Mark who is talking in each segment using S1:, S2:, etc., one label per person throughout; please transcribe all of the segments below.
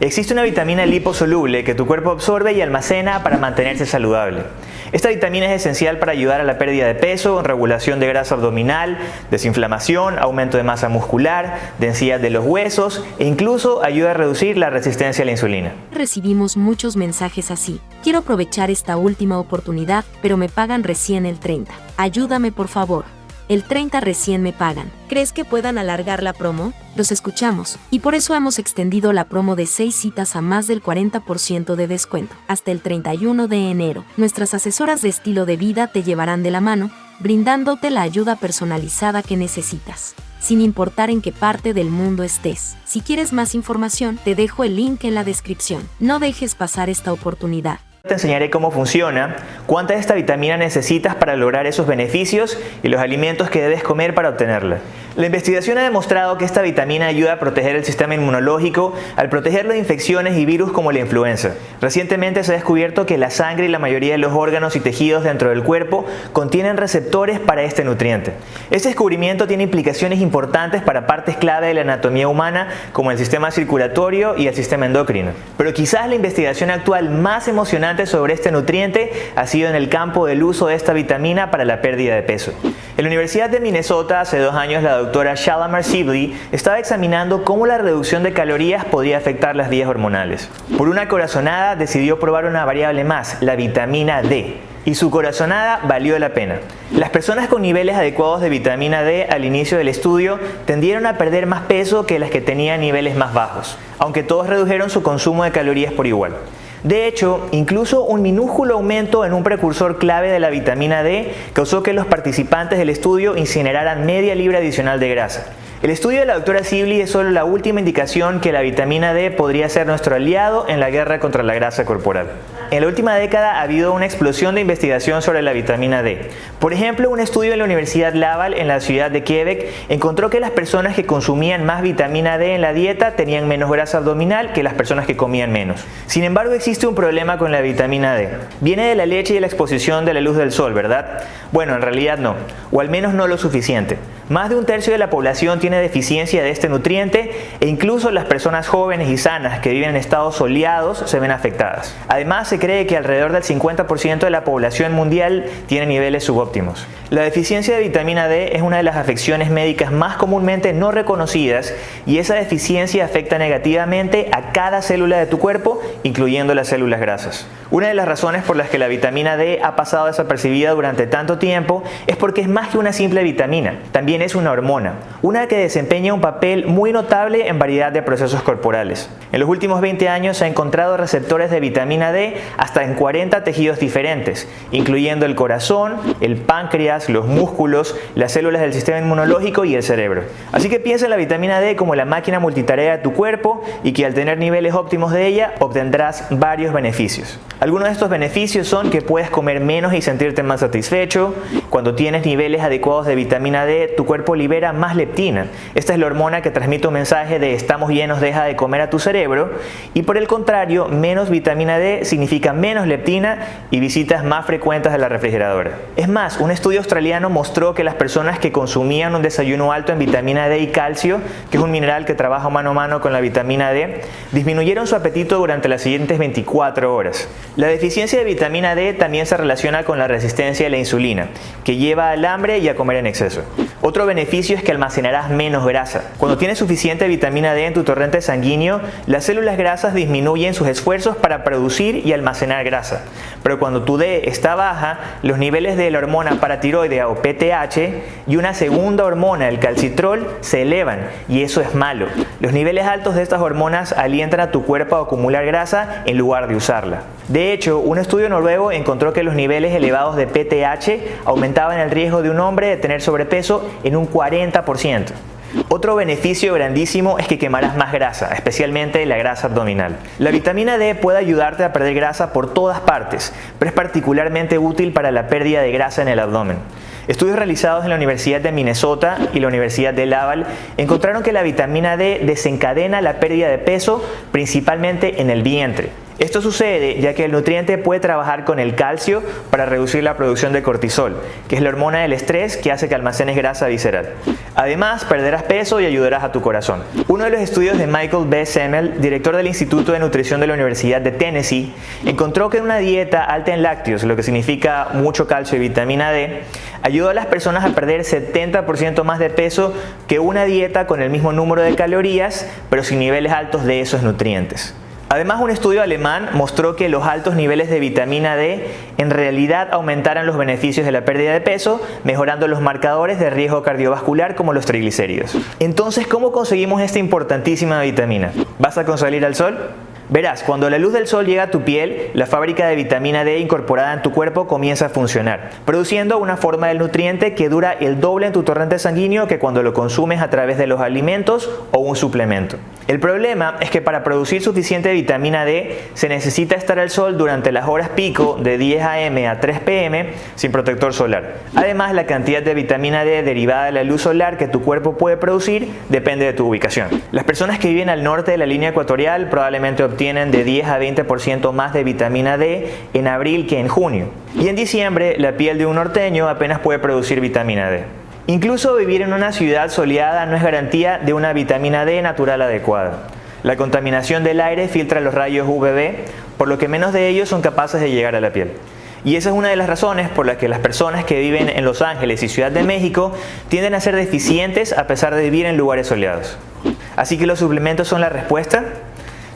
S1: Existe una vitamina liposoluble que tu cuerpo absorbe y almacena para mantenerse saludable. Esta vitamina es esencial para ayudar a la pérdida de peso, regulación de grasa abdominal, desinflamación, aumento de masa muscular, densidad de los huesos e incluso ayuda a reducir la resistencia a la insulina.
S2: Recibimos muchos mensajes así. Quiero aprovechar esta última oportunidad, pero me pagan recién el 30. Ayúdame por favor. El 30 recién me pagan. ¿Crees que puedan alargar la promo? Los escuchamos, y por eso hemos extendido la promo de 6 citas a más del 40% de descuento, hasta el 31 de enero. Nuestras asesoras de estilo de vida te llevarán de la mano, brindándote la ayuda personalizada que necesitas sin importar en qué parte del mundo estés. Si quieres más información, te dejo el link en la descripción. No dejes pasar esta oportunidad.
S1: Te enseñaré cómo funciona, cuánta de esta vitamina necesitas para lograr esos beneficios y los alimentos que debes comer para obtenerla. La investigación ha demostrado que esta vitamina ayuda a proteger el sistema inmunológico al protegerlo de infecciones y virus como la influenza. Recientemente se ha descubierto que la sangre y la mayoría de los órganos y tejidos dentro del cuerpo contienen receptores para este nutriente. Este descubrimiento tiene implicaciones importantes para partes clave de la anatomía humana como el sistema circulatorio y el sistema endocrino. Pero quizás la investigación actual más emocionante sobre este nutriente ha sido en el campo del uso de esta vitamina para la pérdida de peso. En la Universidad de Minnesota hace dos años la doctora Shalamar Sibley estaba examinando cómo la reducción de calorías podía afectar las vías hormonales. Por una corazonada decidió probar una variable más, la vitamina D, y su corazonada valió la pena. Las personas con niveles adecuados de vitamina D al inicio del estudio tendieron a perder más peso que las que tenían niveles más bajos, aunque todos redujeron su consumo de calorías por igual. De hecho, incluso un minúsculo aumento en un precursor clave de la vitamina D causó que los participantes del estudio incineraran media libra adicional de grasa. El estudio de la doctora Sibley es solo la última indicación que la vitamina D podría ser nuestro aliado en la guerra contra la grasa corporal. En la última década ha habido una explosión de investigación sobre la vitamina D. Por ejemplo, un estudio en la Universidad Laval en la ciudad de Quebec encontró que las personas que consumían más vitamina D en la dieta tenían menos grasa abdominal que las personas que comían menos. Sin embargo, existe un problema con la vitamina D. Viene de la leche y de la exposición de la luz del sol, ¿verdad? Bueno, en realidad no, o al menos no lo suficiente. Más de un tercio de la población tiene deficiencia de este nutriente e incluso las personas jóvenes y sanas que viven en estados soleados se ven afectadas. Además, se cree que alrededor del 50% de la población mundial tiene niveles subóptimos. La deficiencia de vitamina D es una de las afecciones médicas más comúnmente no reconocidas y esa deficiencia afecta negativamente a cada célula de tu cuerpo, incluyendo las células grasas. Una de las razones por las que la vitamina D ha pasado desapercibida durante tanto tiempo es porque es más que una simple vitamina, también es una hormona, una que desempeña un papel muy notable en variedad de procesos corporales. En los últimos 20 años se ha encontrado receptores de vitamina D hasta en 40 tejidos diferentes, incluyendo el corazón, el páncreas, los músculos, las células del sistema inmunológico y el cerebro. Así que piensa en la vitamina D como la máquina multitarea de tu cuerpo y que al tener niveles óptimos de ella obtendrás varios beneficios. Algunos de estos beneficios son que puedes comer menos y sentirte más satisfecho. Cuando tienes niveles adecuados de vitamina D, tu cuerpo libera más leptina. Esta es la hormona que transmite un mensaje de estamos llenos, deja de comer a tu cerebro. Y por el contrario, menos vitamina D significa menos leptina y visitas más frecuentes de la refrigeradora. Es más, un estudio australiano mostró que las personas que consumían un desayuno alto en vitamina D y calcio, que es un mineral que trabaja mano a mano con la vitamina D, disminuyeron su apetito durante las siguientes 24 horas. La deficiencia de vitamina D también se relaciona con la resistencia a la insulina, que lleva al hambre y a comer en exceso. Otro beneficio es que almacenarás menos grasa. Cuando tienes suficiente vitamina D en tu torrente sanguíneo, las células grasas disminuyen sus esfuerzos para producir y almacenar grasa. Pero cuando tu D está baja, los niveles de la hormona paratiroidea o PTH y una segunda hormona, el calcitrol, se elevan y eso es malo. Los niveles altos de estas hormonas alientan a tu cuerpo a acumular grasa en lugar de usarla. De hecho, un estudio noruego encontró que los niveles elevados de PTH aumentaban el riesgo de un hombre de tener sobrepeso en un 40%. Otro beneficio grandísimo es que quemarás más grasa, especialmente la grasa abdominal. La vitamina D puede ayudarte a perder grasa por todas partes, pero es particularmente útil para la pérdida de grasa en el abdomen. Estudios realizados en la Universidad de Minnesota y la Universidad de Laval encontraron que la vitamina D desencadena la pérdida de peso principalmente en el vientre. Esto sucede ya que el nutriente puede trabajar con el calcio para reducir la producción de cortisol, que es la hormona del estrés que hace que almacenes grasa visceral. Además, perderás peso y ayudarás a tu corazón. Uno de los estudios de Michael B. Semmel, director del Instituto de Nutrición de la Universidad de Tennessee, encontró que una dieta alta en lácteos, lo que significa mucho calcio y vitamina D, ayudó a las personas a perder 70% más de peso que una dieta con el mismo número de calorías, pero sin niveles altos de esos nutrientes. Además, un estudio alemán mostró que los altos niveles de vitamina D en realidad aumentaran los beneficios de la pérdida de peso, mejorando los marcadores de riesgo cardiovascular como los triglicéridos. Entonces, ¿cómo conseguimos esta importantísima vitamina? ¿Vas a conseguir al sol? Verás, cuando la luz del sol llega a tu piel, la fábrica de vitamina D incorporada en tu cuerpo comienza a funcionar, produciendo una forma del nutriente que dura el doble en tu torrente sanguíneo que cuando lo consumes a través de los alimentos o un suplemento. El problema es que para producir suficiente vitamina D se necesita estar al sol durante las horas pico de 10 am a 3 pm sin protector solar. Además, la cantidad de vitamina D derivada de la luz solar que tu cuerpo puede producir depende de tu ubicación. Las personas que viven al norte de la línea ecuatorial probablemente obtienen de 10 a 20% más de vitamina D en abril que en junio. Y en diciembre, la piel de un norteño apenas puede producir vitamina D. Incluso vivir en una ciudad soleada no es garantía de una vitamina D natural adecuada. La contaminación del aire filtra los rayos UVB, por lo que menos de ellos son capaces de llegar a la piel. Y esa es una de las razones por las que las personas que viven en Los Ángeles y Ciudad de México tienden a ser deficientes a pesar de vivir en lugares soleados. Así que los suplementos son la respuesta.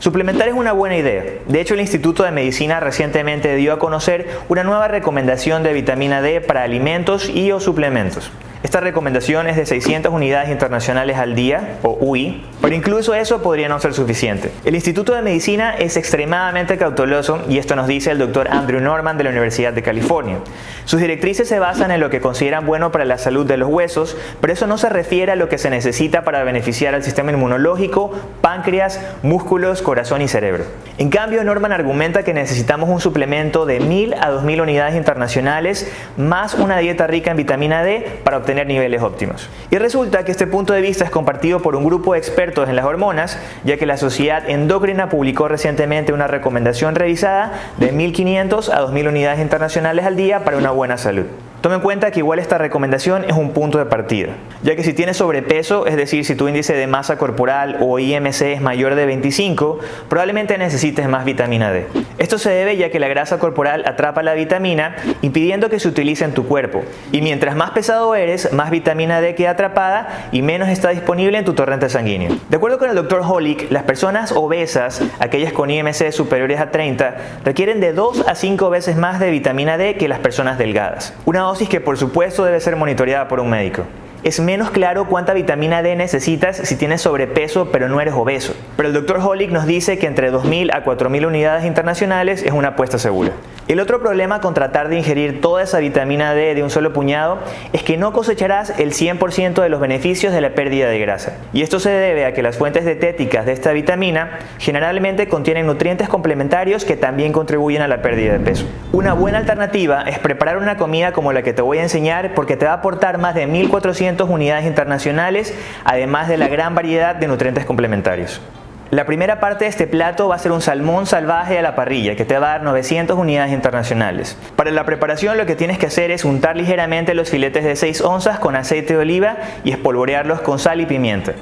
S1: Suplementar es una buena idea. De hecho, el Instituto de Medicina recientemente dio a conocer una nueva recomendación de vitamina D para alimentos y o suplementos. Esta recomendación es de 600 unidades internacionales al día, o UI, pero incluso eso podría no ser suficiente. El Instituto de Medicina es extremadamente cauteloso y esto nos dice el doctor Andrew Norman de la Universidad de California. Sus directrices se basan en lo que consideran bueno para la salud de los huesos, pero eso no se refiere a lo que se necesita para beneficiar al sistema inmunológico, páncreas, músculos, corazón y cerebro. En cambio, Norman argumenta que necesitamos un suplemento de 1000 a 2000 unidades internacionales más una dieta rica en vitamina D para obtener niveles óptimos. Y resulta que este punto de vista es compartido por un grupo de expertos en las hormonas, ya que la Sociedad Endocrina publicó recientemente una recomendación revisada de 1.500 a 2.000 unidades internacionales al día para una buena salud. Tome en cuenta que igual esta recomendación es un punto de partida, ya que si tienes sobrepeso, es decir, si tu índice de masa corporal o IMC es mayor de 25, probablemente necesites más vitamina D. Esto se debe ya que la grasa corporal atrapa la vitamina, impidiendo que se utilice en tu cuerpo. Y mientras más pesado eres, más vitamina D queda atrapada y menos está disponible en tu torrente sanguíneo. De acuerdo con el Dr. Holick, las personas obesas, aquellas con IMC superiores a 30, requieren de 2 a 5 veces más de vitamina D que las personas delgadas. Una que por supuesto debe ser monitoreada por un médico. Es menos claro cuánta vitamina D necesitas si tienes sobrepeso pero no eres obeso. Pero el Dr. Holick nos dice que entre 2.000 a 4.000 unidades internacionales es una apuesta segura. El otro problema con tratar de ingerir toda esa vitamina D de un solo puñado es que no cosecharás el 100% de los beneficios de la pérdida de grasa. Y esto se debe a que las fuentes dietéticas de esta vitamina generalmente contienen nutrientes complementarios que también contribuyen a la pérdida de peso. Una buena alternativa es preparar una comida como la que te voy a enseñar porque te va a aportar más de 1400 unidades internacionales además de la gran variedad de nutrientes complementarios. La primera parte de este plato va a ser un salmón salvaje a la parrilla que te va a dar 900 unidades internacionales. Para la preparación lo que tienes que hacer es untar ligeramente los filetes de 6 onzas con aceite de oliva y espolvorearlos con sal y pimienta.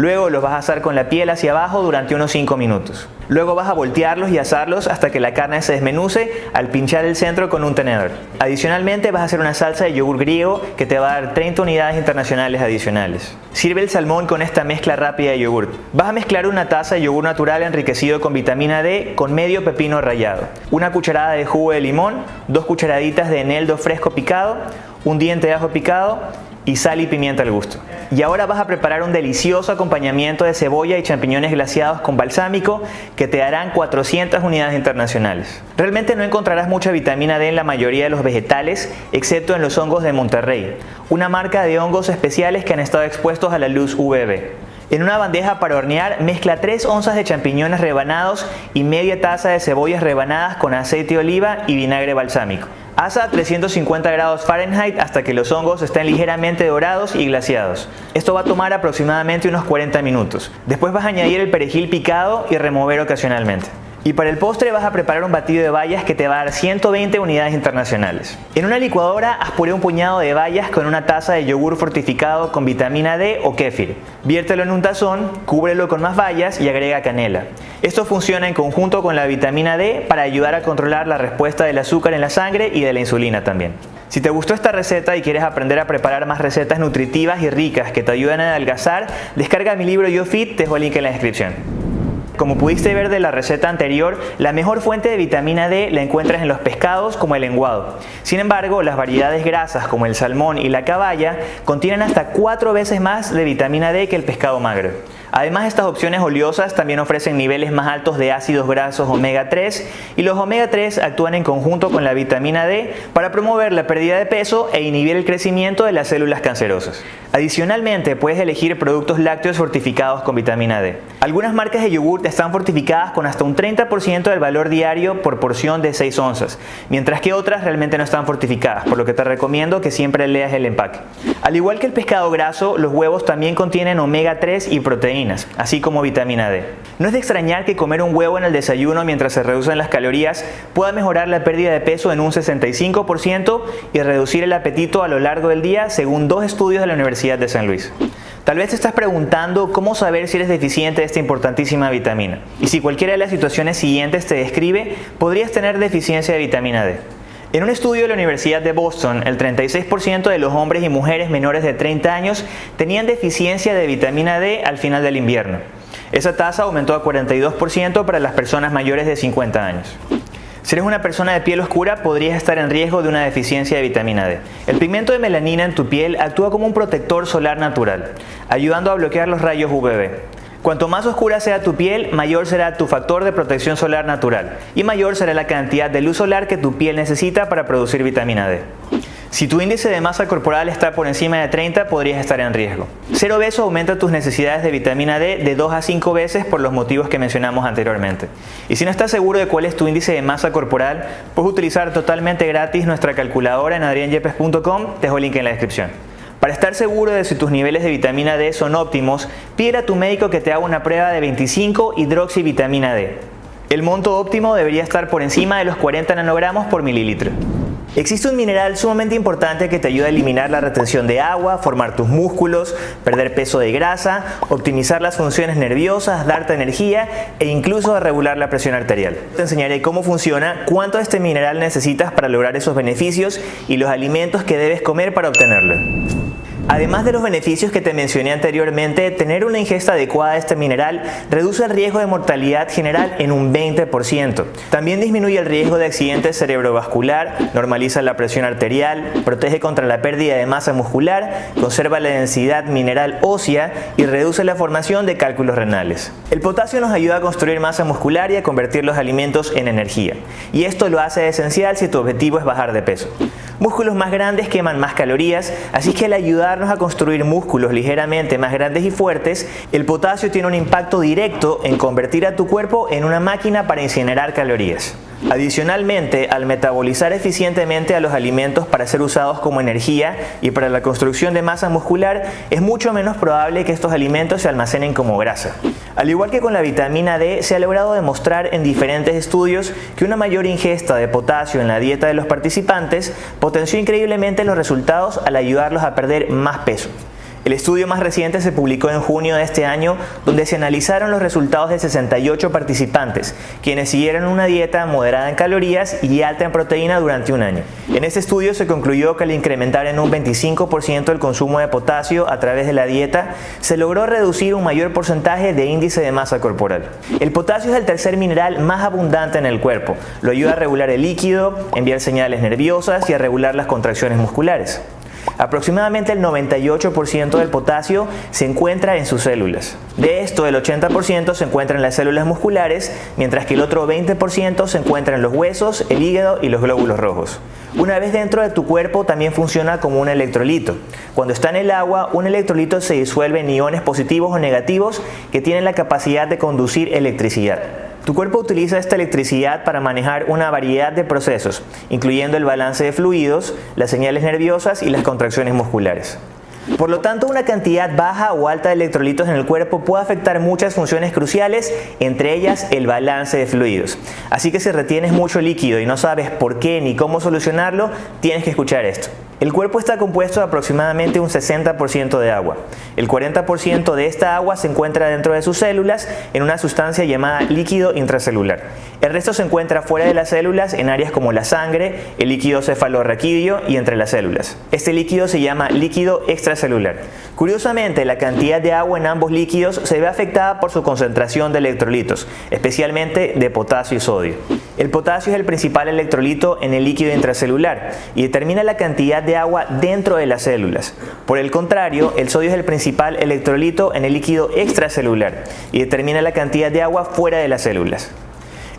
S1: Luego los vas a asar con la piel hacia abajo durante unos 5 minutos. Luego vas a voltearlos y asarlos hasta que la carne se desmenuce al pinchar el centro con un tenedor. Adicionalmente vas a hacer una salsa de yogur griego que te va a dar 30 unidades internacionales adicionales. Sirve el salmón con esta mezcla rápida de yogur. Vas a mezclar una taza de yogur natural enriquecido con vitamina D con medio pepino rallado, una cucharada de jugo de limón, dos cucharaditas de eneldo fresco picado, un diente de ajo picado y sal y pimienta al gusto. Y ahora vas a preparar un delicioso acompañamiento de cebolla y champiñones glaciados con balsámico que te darán 400 unidades internacionales. Realmente no encontrarás mucha vitamina D en la mayoría de los vegetales, excepto en los hongos de Monterrey, una marca de hongos especiales que han estado expuestos a la luz UVB. En una bandeja para hornear, mezcla 3 onzas de champiñones rebanados y media taza de cebollas rebanadas con aceite de oliva y vinagre balsámico. Asa a 350 grados Fahrenheit hasta que los hongos estén ligeramente dorados y glaciados. Esto va a tomar aproximadamente unos 40 minutos. Después vas a añadir el perejil picado y remover ocasionalmente. Y para el postre vas a preparar un batido de bayas que te va a dar 120 unidades internacionales. En una licuadora haz un puñado de bayas con una taza de yogur fortificado con vitamina D o kéfir. Viértelo en un tazón, cúbrelo con más bayas y agrega canela. Esto funciona en conjunto con la vitamina D para ayudar a controlar la respuesta del azúcar en la sangre y de la insulina también. Si te gustó esta receta y quieres aprender a preparar más recetas nutritivas y ricas que te ayuden a adelgazar, descarga mi libro Yo Fit, te dejo el link en la descripción. Como pudiste ver de la receta anterior, la mejor fuente de vitamina D la encuentras en los pescados como el lenguado. Sin embargo, las variedades grasas como el salmón y la caballa contienen hasta cuatro veces más de vitamina D que el pescado magro. Además, estas opciones oleosas también ofrecen niveles más altos de ácidos grasos omega 3 y los omega 3 actúan en conjunto con la vitamina D para promover la pérdida de peso e inhibir el crecimiento de las células cancerosas. Adicionalmente, puedes elegir productos lácteos fortificados con vitamina D. Algunas marcas de yogur están fortificadas con hasta un 30% del valor diario por porción de 6 onzas, mientras que otras realmente no están fortificadas, por lo que te recomiendo que siempre leas el empaque. Al igual que el pescado graso, los huevos también contienen omega 3 y proteínas, así como vitamina D. No es de extrañar que comer un huevo en el desayuno mientras se reducen las calorías pueda mejorar la pérdida de peso en un 65% y reducir el apetito a lo largo del día, según dos estudios de la Universidad de San Luis. Tal vez te estás preguntando cómo saber si eres deficiente de esta importantísima vitamina. Y si cualquiera de las situaciones siguientes te describe, podrías tener deficiencia de vitamina D. En un estudio de la Universidad de Boston, el 36% de los hombres y mujeres menores de 30 años tenían deficiencia de vitamina D al final del invierno. Esa tasa aumentó a 42% para las personas mayores de 50 años. Si eres una persona de piel oscura, podrías estar en riesgo de una deficiencia de vitamina D. El pigmento de melanina en tu piel actúa como un protector solar natural, ayudando a bloquear los rayos UVB. Cuanto más oscura sea tu piel, mayor será tu factor de protección solar natural y mayor será la cantidad de luz solar que tu piel necesita para producir vitamina D. Si tu índice de masa corporal está por encima de 30, podrías estar en riesgo. Ser obeso aumenta tus necesidades de vitamina D de 2 a 5 veces por los motivos que mencionamos anteriormente. Y si no estás seguro de cuál es tu índice de masa corporal, puedes utilizar totalmente gratis nuestra calculadora en adrianyepes.com, te dejo el link en la descripción. Para estar seguro de si tus niveles de vitamina D son óptimos, pide a tu médico que te haga una prueba de 25 hidroxivitamina D. El monto óptimo debería estar por encima de los 40 nanogramos por mililitro. Existe un mineral sumamente importante que te ayuda a eliminar la retención de agua, formar tus músculos, perder peso de grasa, optimizar las funciones nerviosas, darte energía e incluso a regular la presión arterial. Te enseñaré cómo funciona, cuánto de este mineral necesitas para lograr esos beneficios y los alimentos que debes comer para obtenerlo. Además de los beneficios que te mencioné anteriormente, tener una ingesta adecuada de este mineral reduce el riesgo de mortalidad general en un 20%. También disminuye el riesgo de accidente cerebrovascular, normaliza la presión arterial, protege contra la pérdida de masa muscular, conserva la densidad mineral ósea y reduce la formación de cálculos renales. El potasio nos ayuda a construir masa muscular y a convertir los alimentos en energía. Y esto lo hace esencial si tu objetivo es bajar de peso. Músculos más grandes queman más calorías, así que al ayudarnos a construir músculos ligeramente más grandes y fuertes, el potasio tiene un impacto directo en convertir a tu cuerpo en una máquina para incinerar calorías. Adicionalmente, al metabolizar eficientemente a los alimentos para ser usados como energía y para la construcción de masa muscular, es mucho menos probable que estos alimentos se almacenen como grasa. Al igual que con la vitamina D, se ha logrado demostrar en diferentes estudios que una mayor ingesta de potasio en la dieta de los participantes potenció increíblemente los resultados al ayudarlos a perder más peso. El estudio más reciente se publicó en junio de este año, donde se analizaron los resultados de 68 participantes, quienes siguieron una dieta moderada en calorías y alta en proteína durante un año. En este estudio se concluyó que al incrementar en un 25% el consumo de potasio a través de la dieta, se logró reducir un mayor porcentaje de índice de masa corporal. El potasio es el tercer mineral más abundante en el cuerpo. Lo ayuda a regular el líquido, enviar señales nerviosas y a regular las contracciones musculares. Aproximadamente el 98% del potasio se encuentra en sus células. De esto, el 80% se encuentra en las células musculares, mientras que el otro 20% se encuentra en los huesos, el hígado y los glóbulos rojos. Una vez dentro de tu cuerpo también funciona como un electrolito. Cuando está en el agua, un electrolito se disuelve en iones positivos o negativos que tienen la capacidad de conducir electricidad. Tu cuerpo utiliza esta electricidad para manejar una variedad de procesos, incluyendo el balance de fluidos, las señales nerviosas y las contracciones musculares. Por lo tanto, una cantidad baja o alta de electrolitos en el cuerpo puede afectar muchas funciones cruciales, entre ellas el balance de fluidos. Así que si retienes mucho líquido y no sabes por qué ni cómo solucionarlo, tienes que escuchar esto. El cuerpo está compuesto de aproximadamente un 60% de agua. El 40% de esta agua se encuentra dentro de sus células en una sustancia llamada líquido intracelular. El resto se encuentra fuera de las células en áreas como la sangre, el líquido cefalorraquídeo y entre las células. Este líquido se llama líquido extracelular. Curiosamente, la cantidad de agua en ambos líquidos se ve afectada por su concentración de electrolitos, especialmente de potasio y sodio. El potasio es el principal electrolito en el líquido intracelular y determina la cantidad de agua dentro de las células. Por el contrario, el sodio es el principal electrolito en el líquido extracelular y determina la cantidad de agua fuera de las células.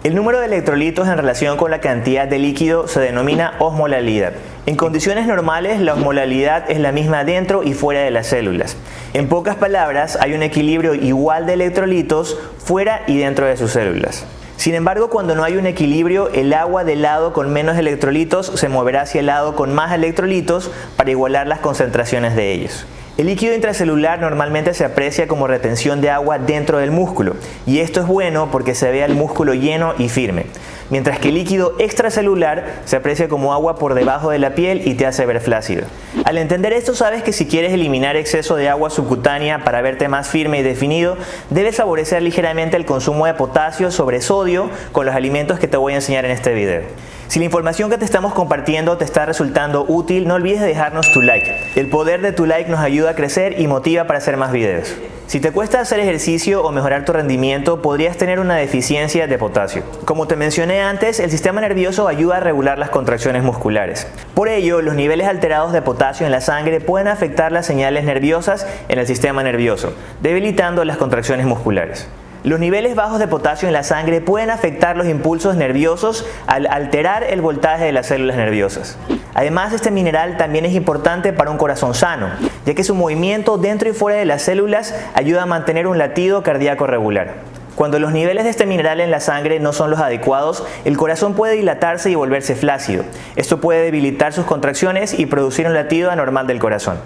S1: El número de electrolitos en relación con la cantidad de líquido se denomina osmolalidad. En condiciones normales, la osmolalidad es la misma dentro y fuera de las células. En pocas palabras, hay un equilibrio igual de electrolitos fuera y dentro de sus células. Sin embargo, cuando no hay un equilibrio, el agua del lado con menos electrolitos se moverá hacia el lado con más electrolitos para igualar las concentraciones de ellos. El líquido intracelular normalmente se aprecia como retención de agua dentro del músculo y esto es bueno porque se ve al músculo lleno y firme, mientras que el líquido extracelular se aprecia como agua por debajo de la piel y te hace ver flácido. Al entender esto sabes que si quieres eliminar exceso de agua subcutánea para verte más firme y definido, debes favorecer ligeramente el consumo de potasio sobre sodio con los alimentos que te voy a enseñar en este video. Si la información que te estamos compartiendo te está resultando útil, no olvides dejarnos tu like. El poder de tu like nos ayuda a crecer y motiva para hacer más videos. Si te cuesta hacer ejercicio o mejorar tu rendimiento, podrías tener una deficiencia de potasio. Como te mencioné antes, el sistema nervioso ayuda a regular las contracciones musculares. Por ello, los niveles alterados de potasio en la sangre pueden afectar las señales nerviosas en el sistema nervioso, debilitando las contracciones musculares. Los niveles bajos de potasio en la sangre pueden afectar los impulsos nerviosos al alterar el voltaje de las células nerviosas. Además, este mineral también es importante para un corazón sano, ya que su movimiento dentro y fuera de las células ayuda a mantener un latido cardíaco regular. Cuando los niveles de este mineral en la sangre no son los adecuados, el corazón puede dilatarse y volverse flácido. Esto puede debilitar sus contracciones y producir un latido anormal del corazón.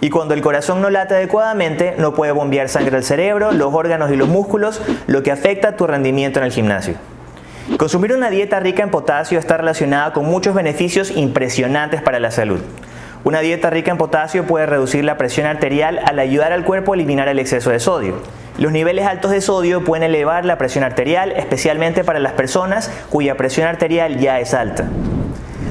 S1: Y cuando el corazón no late adecuadamente, no puede bombear sangre al cerebro, los órganos y los músculos, lo que afecta tu rendimiento en el gimnasio. Consumir una dieta rica en potasio está relacionada con muchos beneficios impresionantes para la salud. Una dieta rica en potasio puede reducir la presión arterial al ayudar al cuerpo a eliminar el exceso de sodio. Los niveles altos de sodio pueden elevar la presión arterial, especialmente para las personas cuya presión arterial ya es alta.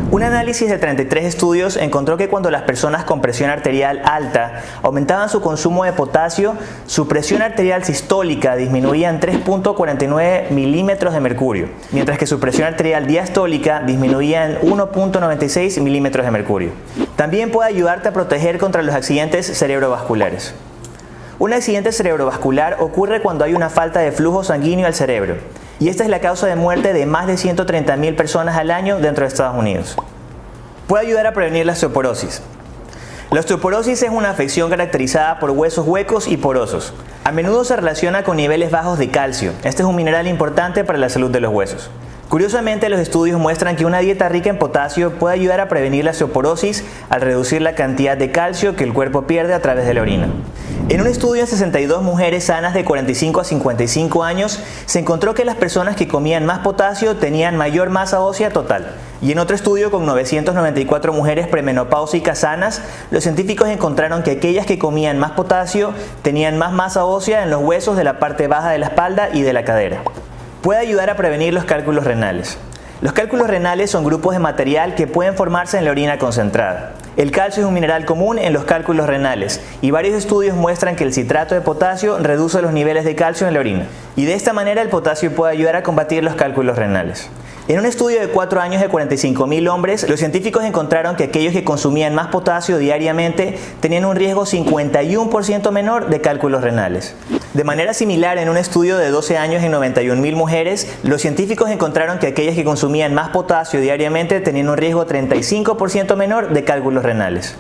S1: Un análisis de 33 estudios encontró que cuando las personas con presión arterial alta aumentaban su consumo de potasio, su presión arterial sistólica disminuía en 3.49 milímetros de mercurio, mientras que su presión arterial diastólica disminuía en 1.96 milímetros de mercurio. También puede ayudarte a proteger contra los accidentes cerebrovasculares. Un accidente cerebrovascular ocurre cuando hay una falta de flujo sanguíneo al cerebro y esta es la causa de muerte de más de 130.000 personas al año dentro de Estados Unidos. Puede ayudar a prevenir la osteoporosis. La osteoporosis es una afección caracterizada por huesos huecos y porosos. A menudo se relaciona con niveles bajos de calcio. Este es un mineral importante para la salud de los huesos. Curiosamente, los estudios muestran que una dieta rica en potasio puede ayudar a prevenir la osteoporosis al reducir la cantidad de calcio que el cuerpo pierde a través de la orina. En un estudio en 62 mujeres sanas de 45 a 55 años, se encontró que las personas que comían más potasio tenían mayor masa ósea total. Y en otro estudio con 994 mujeres premenopáusicas sanas, los científicos encontraron que aquellas que comían más potasio tenían más masa ósea en los huesos de la parte baja de la espalda y de la cadera. Puede ayudar a prevenir los cálculos renales. Los cálculos renales son grupos de material que pueden formarse en la orina concentrada. El calcio es un mineral común en los cálculos renales y varios estudios muestran que el citrato de potasio reduce los niveles de calcio en la orina y de esta manera el potasio puede ayudar a combatir los cálculos renales. En un estudio de 4 años de 45.000 hombres, los científicos encontraron que aquellos que consumían más potasio diariamente tenían un riesgo 51% menor de cálculos renales. De manera similar, en un estudio de 12 años en 91.000 mujeres, los científicos encontraron que aquellas que consumían más potasio diariamente tenían un riesgo 35% menor de cálculos renales.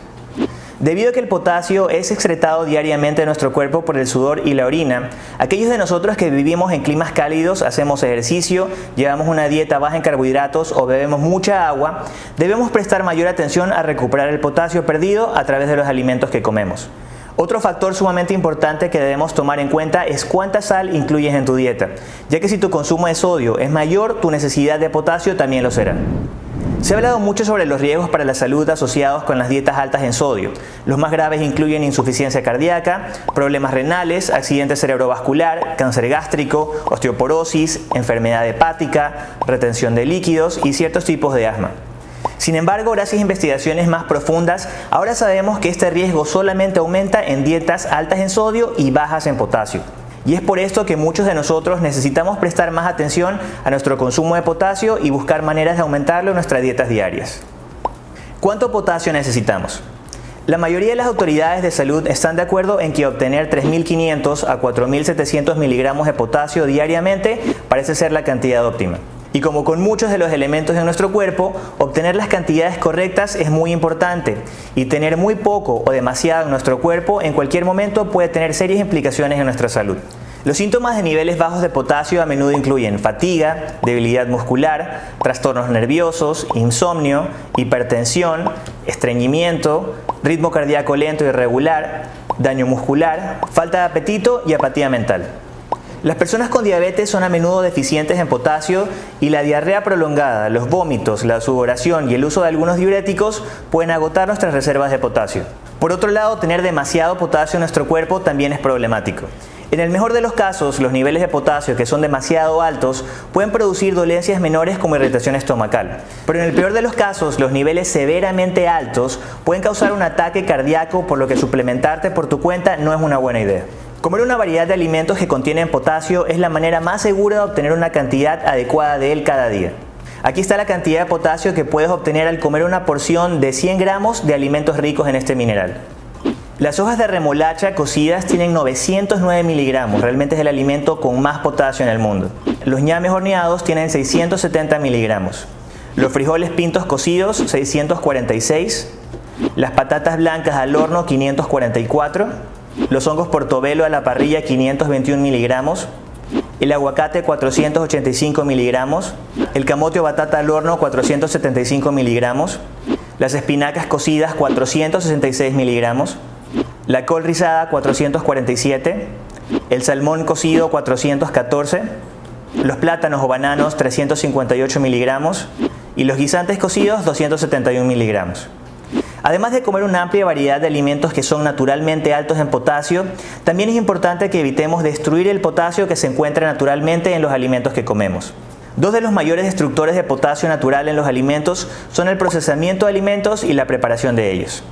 S1: Debido a que el potasio es excretado diariamente de nuestro cuerpo por el sudor y la orina, aquellos de nosotros que vivimos en climas cálidos, hacemos ejercicio, llevamos una dieta baja en carbohidratos o bebemos mucha agua, debemos prestar mayor atención a recuperar el potasio perdido a través de los alimentos que comemos. Otro factor sumamente importante que debemos tomar en cuenta es cuánta sal incluyes en tu dieta, ya que si tu consumo de sodio es mayor, tu necesidad de potasio también lo será. Se ha hablado mucho sobre los riesgos para la salud asociados con las dietas altas en sodio. Los más graves incluyen insuficiencia cardíaca, problemas renales, accidente cerebrovascular, cáncer gástrico, osteoporosis, enfermedad hepática, retención de líquidos y ciertos tipos de asma. Sin embargo, gracias a investigaciones más profundas, ahora sabemos que este riesgo solamente aumenta en dietas altas en sodio y bajas en potasio. Y es por esto que muchos de nosotros necesitamos prestar más atención a nuestro consumo de potasio y buscar maneras de aumentarlo en nuestras dietas diarias. ¿Cuánto potasio necesitamos? La mayoría de las autoridades de salud están de acuerdo en que obtener 3.500 a 4.700 miligramos de potasio diariamente parece ser la cantidad óptima. Y como con muchos de los elementos de nuestro cuerpo, obtener las cantidades correctas es muy importante y tener muy poco o demasiado en nuestro cuerpo en cualquier momento puede tener serias implicaciones en nuestra salud. Los síntomas de niveles bajos de potasio a menudo incluyen fatiga, debilidad muscular, trastornos nerviosos, insomnio, hipertensión, estreñimiento, ritmo cardíaco lento y irregular, daño muscular, falta de apetito y apatía mental. Las personas con diabetes son a menudo deficientes en potasio y la diarrea prolongada, los vómitos, la sudoración y el uso de algunos diuréticos pueden agotar nuestras reservas de potasio. Por otro lado, tener demasiado potasio en nuestro cuerpo también es problemático. En el mejor de los casos, los niveles de potasio que son demasiado altos pueden producir dolencias menores como irritación estomacal. Pero en el peor de los casos, los niveles severamente altos pueden causar un ataque cardíaco por lo que suplementarte por tu cuenta no es una buena idea. Comer una variedad de alimentos que contienen potasio es la manera más segura de obtener una cantidad adecuada de él cada día. Aquí está la cantidad de potasio que puedes obtener al comer una porción de 100 gramos de alimentos ricos en este mineral. Las hojas de remolacha cocidas tienen 909 miligramos, realmente es el alimento con más potasio en el mundo. Los ñames horneados tienen 670 miligramos. Los frijoles pintos cocidos 646. Las patatas blancas al horno 544 los hongos portobelo a la parrilla 521 miligramos, el aguacate 485 miligramos, el camote o batata al horno 475 miligramos, las espinacas cocidas 466 miligramos, la col rizada 447, el salmón cocido 414, los plátanos o bananos 358 miligramos. Y los guisantes cocidos 271 miligramos. Además de comer una amplia variedad de alimentos que son naturalmente altos en potasio, también es importante que evitemos destruir el potasio que se encuentra naturalmente en los alimentos que comemos. Dos de los mayores destructores de potasio natural en los alimentos son el procesamiento de alimentos y la preparación de ellos.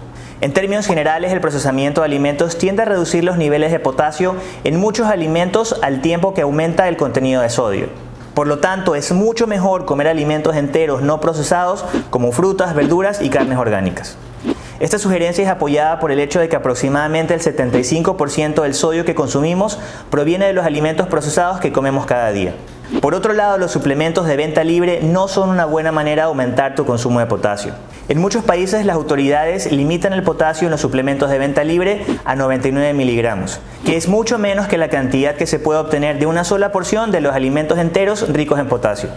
S1: En términos generales, el procesamiento de alimentos tiende a reducir los niveles de potasio en muchos alimentos al tiempo que aumenta el contenido de sodio. Por lo tanto, es mucho mejor comer alimentos enteros no procesados como frutas, verduras y carnes orgánicas. Esta sugerencia es apoyada por el hecho de que aproximadamente el 75% del sodio que consumimos proviene de los alimentos procesados que comemos cada día. Por otro lado, los suplementos de venta libre no son una buena manera de aumentar tu consumo de potasio. En muchos países las autoridades limitan el potasio en los suplementos de venta libre a 99 miligramos, que es mucho menos que la cantidad que se puede obtener de una sola porción de los alimentos enteros ricos en potasio.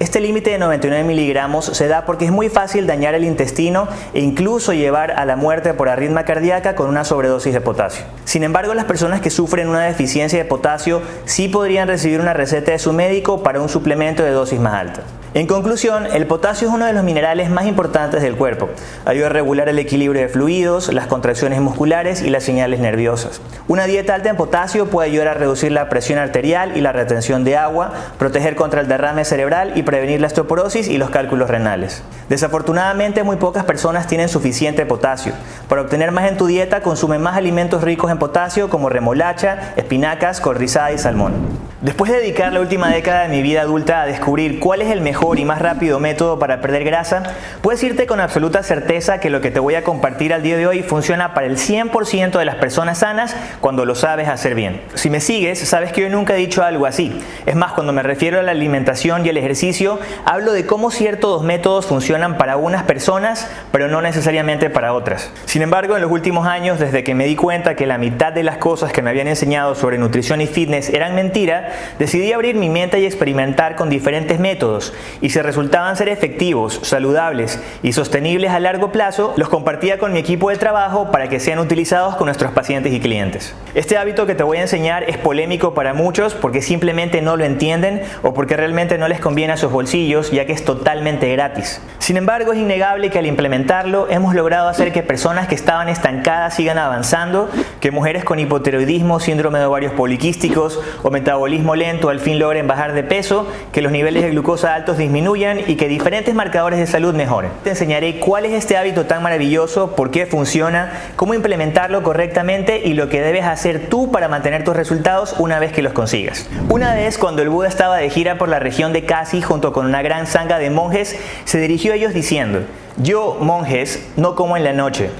S1: Este límite de 99 miligramos se da porque es muy fácil dañar el intestino e incluso llevar a la muerte por arritmia cardíaca con una sobredosis de potasio. Sin embargo, las personas que sufren una deficiencia de potasio sí podrían recibir una receta de su médico para un suplemento de dosis más alta. En conclusión, el potasio es uno de los minerales más importantes del cuerpo. Ayuda a regular el equilibrio de fluidos, las contracciones musculares y las señales nerviosas. Una dieta alta en potasio puede ayudar a reducir la presión arterial y la retención de agua, proteger contra el derrame cerebral y prevenir la osteoporosis y los cálculos renales. Desafortunadamente, muy pocas personas tienen suficiente potasio. Para obtener más en tu dieta, consume más alimentos ricos en potasio como remolacha, espinacas, col y salmón. Después de dedicar la última década de mi vida adulta a descubrir cuál es el mejor y más rápido método para perder grasa, puedes irte con absoluta certeza que lo que te voy a compartir al día de hoy funciona para el 100% de las personas sanas cuando lo sabes hacer bien. Si me sigues, sabes que yo nunca he dicho algo así. Es más, cuando me refiero a la alimentación y el ejercicio, hablo de cómo ciertos métodos funcionan para unas personas, pero no necesariamente para otras. Sin embargo, en los últimos años, desde que me di cuenta que la mitad de las cosas que me habían enseñado sobre nutrición y fitness eran mentira, decidí abrir mi mente y experimentar con diferentes métodos y si resultaban ser efectivos, saludables y sostenibles a largo plazo, los compartía con mi equipo de trabajo para que sean utilizados con nuestros pacientes y clientes. Este hábito que te voy a enseñar es polémico para muchos porque simplemente no lo entienden o porque realmente no les conviene a sus bolsillos ya que es totalmente gratis. Sin embargo, es innegable que al implementarlo hemos logrado hacer que personas que estaban estancadas sigan avanzando, que mujeres con hipotiroidismo, síndrome de ovarios poliquísticos o metabolismo lento al fin logren bajar de peso, que los niveles de glucosa altos disminuyan y que diferentes marcadores de salud mejoren. Te enseñaré cuál es este hábito tan maravilloso, por qué funciona, cómo implementarlo correctamente y lo que debes hacer tú para mantener tus resultados una vez que los consigas. Una vez cuando el Buda estaba de gira por la región de Kasi junto con una gran sanga de monjes, se dirigió a ellos diciendo, yo, monjes, no como en la noche.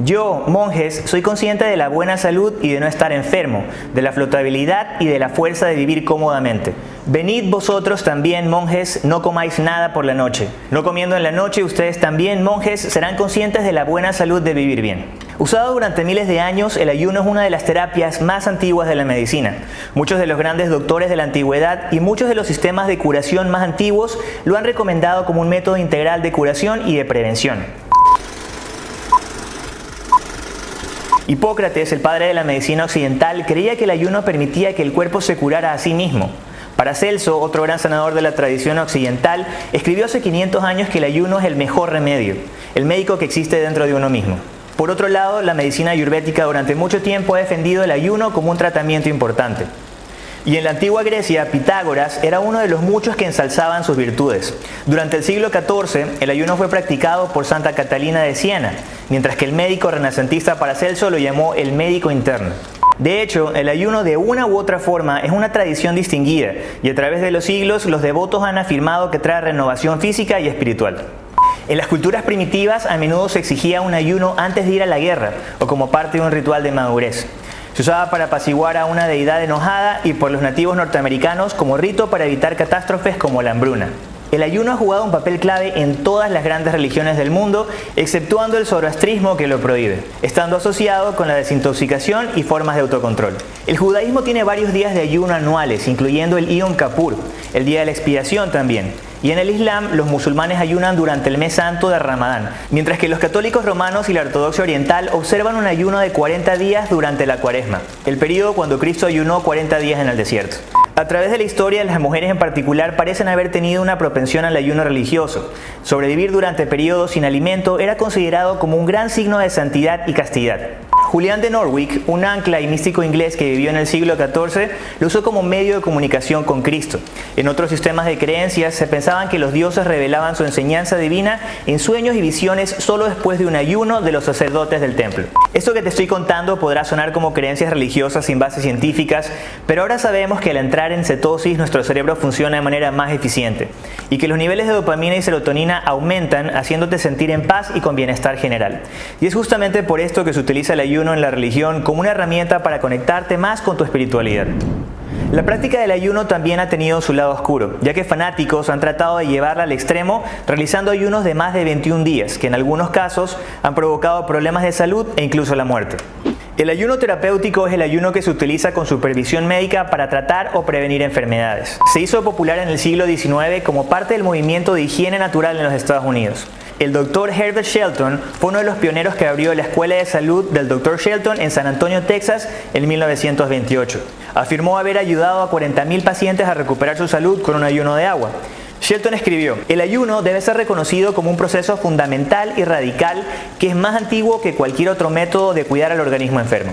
S1: Yo, monjes, soy consciente de la buena salud y de no estar enfermo, de la flotabilidad y de la fuerza de vivir cómodamente. Venid vosotros también, monjes, no comáis nada por la noche. No comiendo en la noche, ustedes también, monjes, serán conscientes de la buena salud de vivir bien. Usado durante miles de años, el ayuno es una de las terapias más antiguas de la medicina. Muchos de los grandes doctores de la antigüedad y muchos de los sistemas de curación más antiguos lo han recomendado como un método integral de curación y de prevención. Hipócrates, el padre de la medicina occidental, creía que el ayuno permitía que el cuerpo se curara a sí mismo. Paracelso, otro gran sanador de la tradición occidental, escribió hace 500 años que el ayuno es el mejor remedio, el médico que existe dentro de uno mismo. Por otro lado, la medicina ayurvédica durante mucho tiempo ha defendido el ayuno como un tratamiento importante. Y en la antigua Grecia, Pitágoras era uno de los muchos que ensalzaban sus virtudes. Durante el siglo XIV, el ayuno fue practicado por Santa Catalina de Siena, mientras que el médico renacentista Paracelso lo llamó el médico interno. De hecho, el ayuno de una u otra forma es una tradición distinguida y a través de los siglos los devotos han afirmado que trae renovación física y espiritual. En las culturas primitivas a menudo se exigía un ayuno antes de ir a la guerra o como parte de un ritual de madurez. Se usaba para apaciguar a una deidad enojada y por los nativos norteamericanos como rito para evitar catástrofes como la hambruna. El ayuno ha jugado un papel clave en todas las grandes religiones del mundo, exceptuando el zoroastrismo que lo prohíbe, estando asociado con la desintoxicación y formas de autocontrol. El judaísmo tiene varios días de ayuno anuales, incluyendo el Yom Kippur, el día de la expiación también. Y en el Islam, los musulmanes ayunan durante el mes santo de Ramadán, mientras que los católicos romanos y la ortodoxia oriental observan un ayuno de 40 días durante la cuaresma, el periodo cuando Cristo ayunó 40 días en el desierto. A través de la historia, las mujeres en particular parecen haber tenido una propensión al ayuno religioso. Sobrevivir durante periodos sin alimento era considerado como un gran signo de santidad y castidad. Julián de Norwich, un ancla y místico inglés que vivió en el siglo XIV, lo usó como medio de comunicación con Cristo. En otros sistemas de creencias se pensaban que los dioses revelaban su enseñanza divina en sueños y visiones solo después de un ayuno de los sacerdotes del templo. Esto que te estoy contando podrá sonar como creencias religiosas sin bases científicas, pero ahora sabemos que al entrar en cetosis nuestro cerebro funciona de manera más eficiente y que los niveles de dopamina y serotonina aumentan haciéndote sentir en paz y con bienestar general. Y es justamente por esto que se utiliza el ayuno en la religión como una herramienta para conectarte más con tu espiritualidad. La práctica del ayuno también ha tenido su lado oscuro, ya que fanáticos han tratado de llevarla al extremo realizando ayunos de más de 21 días, que en algunos casos han provocado problemas de salud e incluso la muerte. El ayuno terapéutico es el ayuno que se utiliza con supervisión médica para tratar o prevenir enfermedades. Se hizo popular en el siglo XIX como parte del movimiento de higiene natural en los Estados Unidos. El doctor Herbert Shelton fue uno de los pioneros que abrió la Escuela de Salud del Dr. Shelton en San Antonio, Texas, en 1928. Afirmó haber ayudado a 40.000 pacientes a recuperar su salud con un ayuno de agua. Shelton escribió, el ayuno debe ser reconocido como un proceso fundamental y radical que es más antiguo que cualquier otro método de cuidar al organismo enfermo.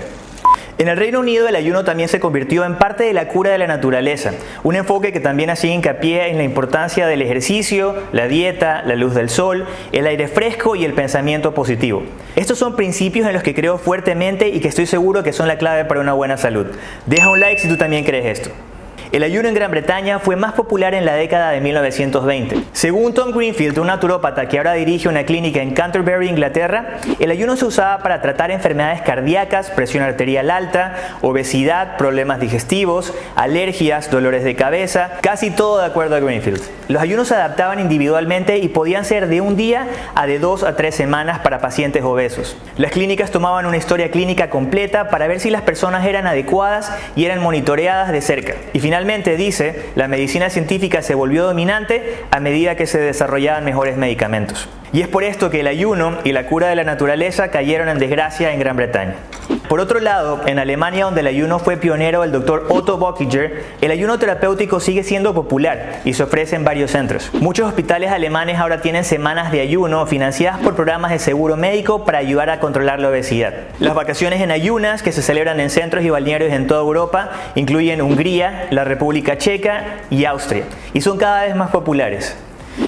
S1: En el Reino Unido el ayuno también se convirtió en parte de la cura de la naturaleza, un enfoque que también hacía hincapié en la importancia del ejercicio, la dieta, la luz del sol, el aire fresco y el pensamiento positivo. Estos son principios en los que creo fuertemente y que estoy seguro que son la clave para una buena salud. Deja un like si tú también crees esto. El ayuno en Gran Bretaña fue más popular en la década de 1920. Según Tom Greenfield, un naturópata que ahora dirige una clínica en Canterbury, Inglaterra, el ayuno se usaba para tratar enfermedades cardíacas, presión arterial alta, obesidad, problemas digestivos, alergias, dolores de cabeza, casi todo de acuerdo a Greenfield. Los ayunos se adaptaban individualmente y podían ser de un día a de dos a tres semanas para pacientes obesos. Las clínicas tomaban una historia clínica completa para ver si las personas eran adecuadas y eran monitoreadas de cerca. Y dice, la medicina científica se volvió dominante a medida que se desarrollaban mejores medicamentos. Y es por esto que el ayuno y la cura de la naturaleza cayeron en desgracia en Gran Bretaña. Por otro lado, en Alemania, donde el ayuno fue pionero el doctor Otto Bockiger, el ayuno terapéutico sigue siendo popular y se ofrece en varios centros. Muchos hospitales alemanes ahora tienen semanas de ayuno financiadas por programas de seguro médico para ayudar a controlar la obesidad. Las vacaciones en ayunas, que se celebran en centros y balnearios en toda Europa, incluyen Hungría, la República Checa y Austria, y son cada vez más populares.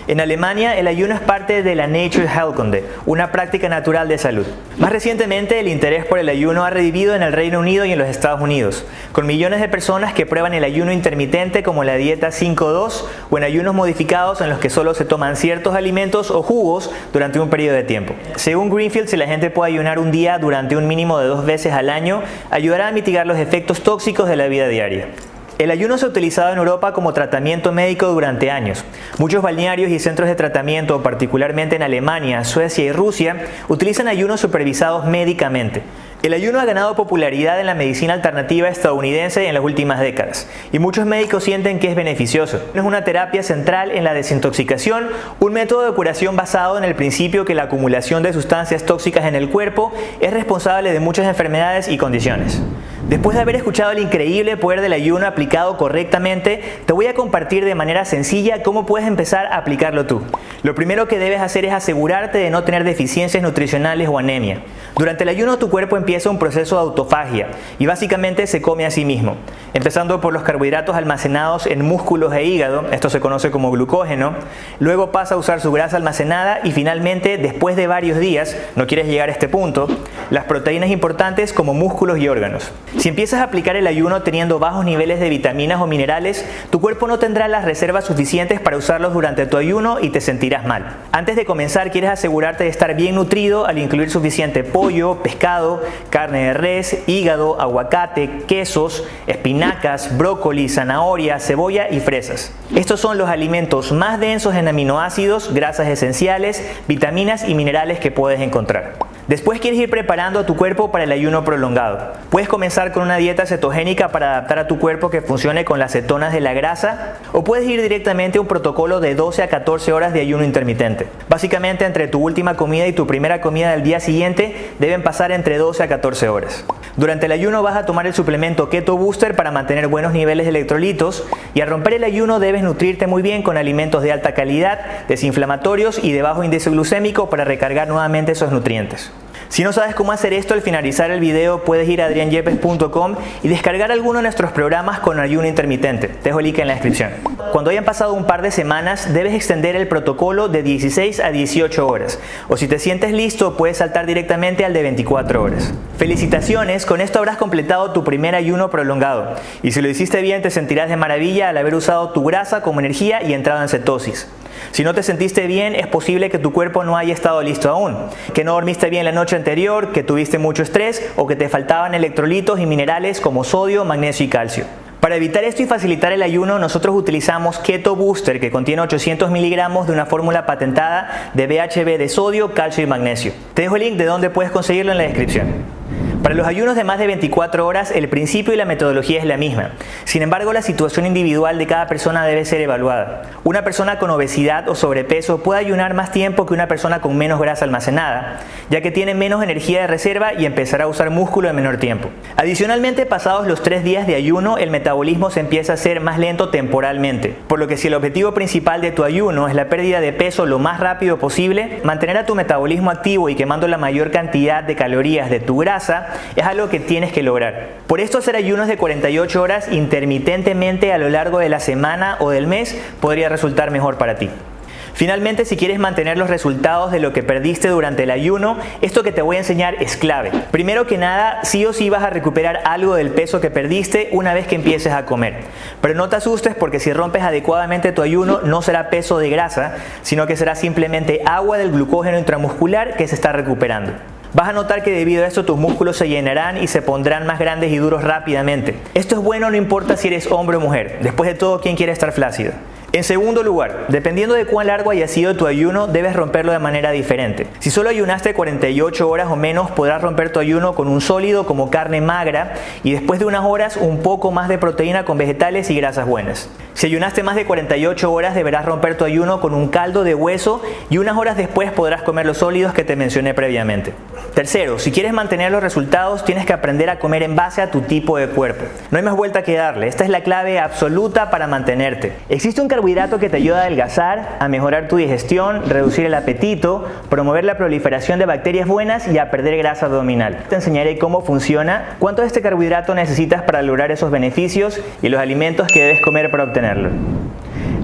S1: En Alemania, el ayuno es parte de la Nature Heilkunde, una práctica natural de salud. Más recientemente, el interés por el ayuno ha revivido en el Reino Unido y en los Estados Unidos, con millones de personas que prueban el ayuno intermitente como la dieta 5-2 o en ayunos modificados en los que solo se toman ciertos alimentos o jugos durante un periodo de tiempo. Según Greenfield, si la gente puede ayunar un día durante un mínimo de dos veces al año, ayudará a mitigar los efectos tóxicos de la vida diaria. El ayuno se ha utilizado en Europa como tratamiento médico durante años. Muchos balnearios y centros de tratamiento, particularmente en Alemania, Suecia y Rusia, utilizan ayunos supervisados médicamente. El ayuno ha ganado popularidad en la medicina alternativa estadounidense en las últimas décadas y muchos médicos sienten que es beneficioso. Es una terapia central en la desintoxicación, un método de curación basado en el principio que la acumulación de sustancias tóxicas en el cuerpo es responsable de muchas enfermedades y condiciones. Después de haber escuchado el increíble poder del ayuno aplicado correctamente, te voy a compartir de manera sencilla cómo puedes empezar a aplicarlo tú. Lo primero que debes hacer es asegurarte de no tener deficiencias nutricionales o anemia. Durante el ayuno tu cuerpo empieza un proceso de autofagia y básicamente se come a sí mismo, empezando por los carbohidratos almacenados en músculos e hígado, esto se conoce como glucógeno, luego pasa a usar su grasa almacenada y finalmente, después de varios días, no quieres llegar a este punto, las proteínas importantes como músculos y órganos. Si empiezas a aplicar el ayuno teniendo bajos niveles de vitaminas o minerales, tu cuerpo no tendrá las reservas suficientes para usarlos durante tu ayuno y te sentirás mal. Antes de comenzar, quieres asegurarte de estar bien nutrido al incluir suficiente pollo, pescado, carne de res, hígado, aguacate, quesos, espinacas, brócoli, zanahoria, cebolla y fresas. Estos son los alimentos más densos en aminoácidos, grasas esenciales, vitaminas y minerales que puedes encontrar. Después quieres ir preparando a tu cuerpo para el ayuno prolongado. Puedes comenzar con una dieta cetogénica para adaptar a tu cuerpo que funcione con las cetonas de la grasa o puedes ir directamente a un protocolo de 12 a 14 horas de ayuno intermitente. Básicamente entre tu última comida y tu primera comida del día siguiente deben pasar entre 12 a 14 horas. Durante el ayuno vas a tomar el suplemento Keto Booster para mantener buenos niveles de electrolitos y al romper el ayuno debes nutrirte muy bien con alimentos de alta calidad, desinflamatorios y de bajo índice glucémico para recargar nuevamente esos nutrientes. Si no sabes cómo hacer esto, al finalizar el video puedes ir a adrianyepes.com y descargar alguno de nuestros programas con ayuno intermitente. Te dejo el link en la descripción. Cuando hayan pasado un par de semanas, debes extender el protocolo de 16 a 18 horas. O si te sientes listo, puedes saltar directamente al de 24 horas. Felicitaciones, con esto habrás completado tu primer ayuno prolongado. Y si lo hiciste bien, te sentirás de maravilla al haber usado tu grasa como energía y entrado en cetosis. Si no te sentiste bien, es posible que tu cuerpo no haya estado listo aún, que no dormiste bien la noche anterior, que tuviste mucho estrés o que te faltaban electrolitos y minerales como sodio, magnesio y calcio. Para evitar esto y facilitar el ayuno, nosotros utilizamos Keto Booster, que contiene 800 miligramos de una fórmula patentada de BHB de sodio, calcio y magnesio. Te dejo el link de donde puedes conseguirlo en la descripción. Para los ayunos de más de 24 horas, el principio y la metodología es la misma. Sin embargo, la situación individual de cada persona debe ser evaluada. Una persona con obesidad o sobrepeso puede ayunar más tiempo que una persona con menos grasa almacenada, ya que tiene menos energía de reserva y empezará a usar músculo en menor tiempo. Adicionalmente, pasados los tres días de ayuno, el metabolismo se empieza a ser más lento temporalmente, por lo que si el objetivo principal de tu ayuno es la pérdida de peso lo más rápido posible, mantener a tu metabolismo activo y quemando la mayor cantidad de calorías de tu grasa es algo que tienes que lograr. Por esto hacer ayunos de 48 horas intermitentemente a lo largo de la semana o del mes podría resultar mejor para ti. Finalmente, si quieres mantener los resultados de lo que perdiste durante el ayuno, esto que te voy a enseñar es clave. Primero que nada, sí o sí vas a recuperar algo del peso que perdiste una vez que empieces a comer. Pero no te asustes porque si rompes adecuadamente tu ayuno, no será peso de grasa, sino que será simplemente agua del glucógeno intramuscular que se está recuperando. Vas a notar que debido a esto tus músculos se llenarán y se pondrán más grandes y duros rápidamente. Esto es bueno no importa si eres hombre o mujer. Después de todo, ¿quién quiere estar flácido? En segundo lugar, dependiendo de cuán largo haya sido tu ayuno, debes romperlo de manera diferente. Si solo ayunaste 48 horas o menos, podrás romper tu ayuno con un sólido como carne magra y después de unas horas un poco más de proteína con vegetales y grasas buenas. Si ayunaste más de 48 horas, deberás romper tu ayuno con un caldo de hueso y unas horas después podrás comer los sólidos que te mencioné previamente. Tercero, si quieres mantener los resultados, tienes que aprender a comer en base a tu tipo de cuerpo. No hay más vuelta que darle, esta es la clave absoluta para mantenerte. Existe un que te ayuda a adelgazar, a mejorar tu digestión, reducir el apetito, promover la proliferación de bacterias buenas y a perder grasa abdominal. Te enseñaré cómo funciona, cuánto de este carbohidrato necesitas para lograr esos beneficios y los alimentos que debes comer para obtenerlo.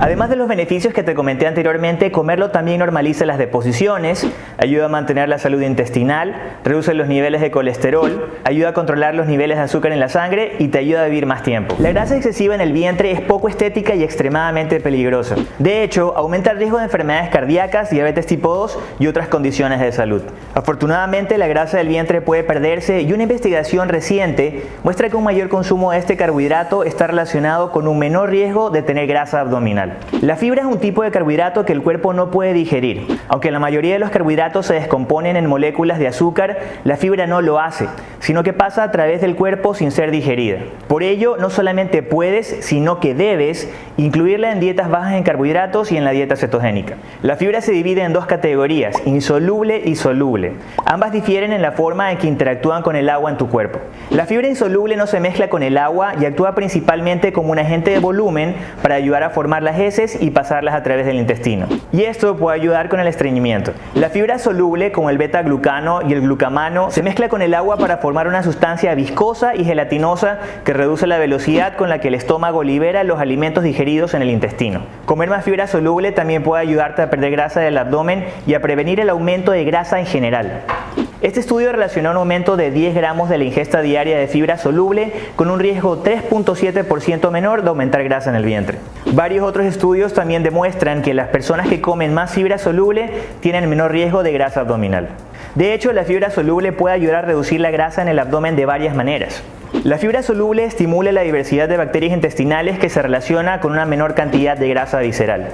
S1: Además de los beneficios que te comenté anteriormente, comerlo también normaliza las deposiciones, ayuda a mantener la salud intestinal, reduce los niveles de colesterol, ayuda a controlar los niveles de azúcar en la sangre y te ayuda a vivir más tiempo. La grasa excesiva en el vientre es poco estética y extremadamente peligrosa. De hecho, aumenta el riesgo de enfermedades cardíacas, diabetes tipo 2 y otras condiciones de salud. Afortunadamente, la grasa del vientre puede perderse y una investigación reciente muestra que un mayor consumo de este carbohidrato está relacionado con un menor riesgo de tener grasa abdominal. La fibra es un tipo de carbohidrato que el cuerpo no puede digerir. Aunque la mayoría de los carbohidratos se descomponen en moléculas de azúcar, la fibra no lo hace, sino que pasa a través del cuerpo sin ser digerida. Por ello, no solamente puedes, sino que debes incluirla en dietas bajas en carbohidratos y en la dieta cetogénica. La fibra se divide en dos categorías, insoluble y soluble. Ambas difieren en la forma en que interactúan con el agua en tu cuerpo. La fibra insoluble no se mezcla con el agua y actúa principalmente como un agente de volumen para ayudar a formar las y pasarlas a través del intestino. Y esto puede ayudar con el estreñimiento. La fibra soluble, como el beta-glucano y el glucamano, se mezcla con el agua para formar una sustancia viscosa y gelatinosa que reduce la velocidad con la que el estómago libera los alimentos digeridos en el intestino. Comer más fibra soluble también puede ayudarte a perder grasa del abdomen y a prevenir el aumento de grasa en general. Este estudio relacionó un aumento de 10 gramos de la ingesta diaria de fibra soluble con un riesgo 3.7% menor de aumentar grasa en el vientre. Varios otros estudios también demuestran que las personas que comen más fibra soluble tienen menor riesgo de grasa abdominal. De hecho, la fibra soluble puede ayudar a reducir la grasa en el abdomen de varias maneras. La fibra soluble estimula la diversidad de bacterias intestinales que se relaciona con una menor cantidad de grasa visceral.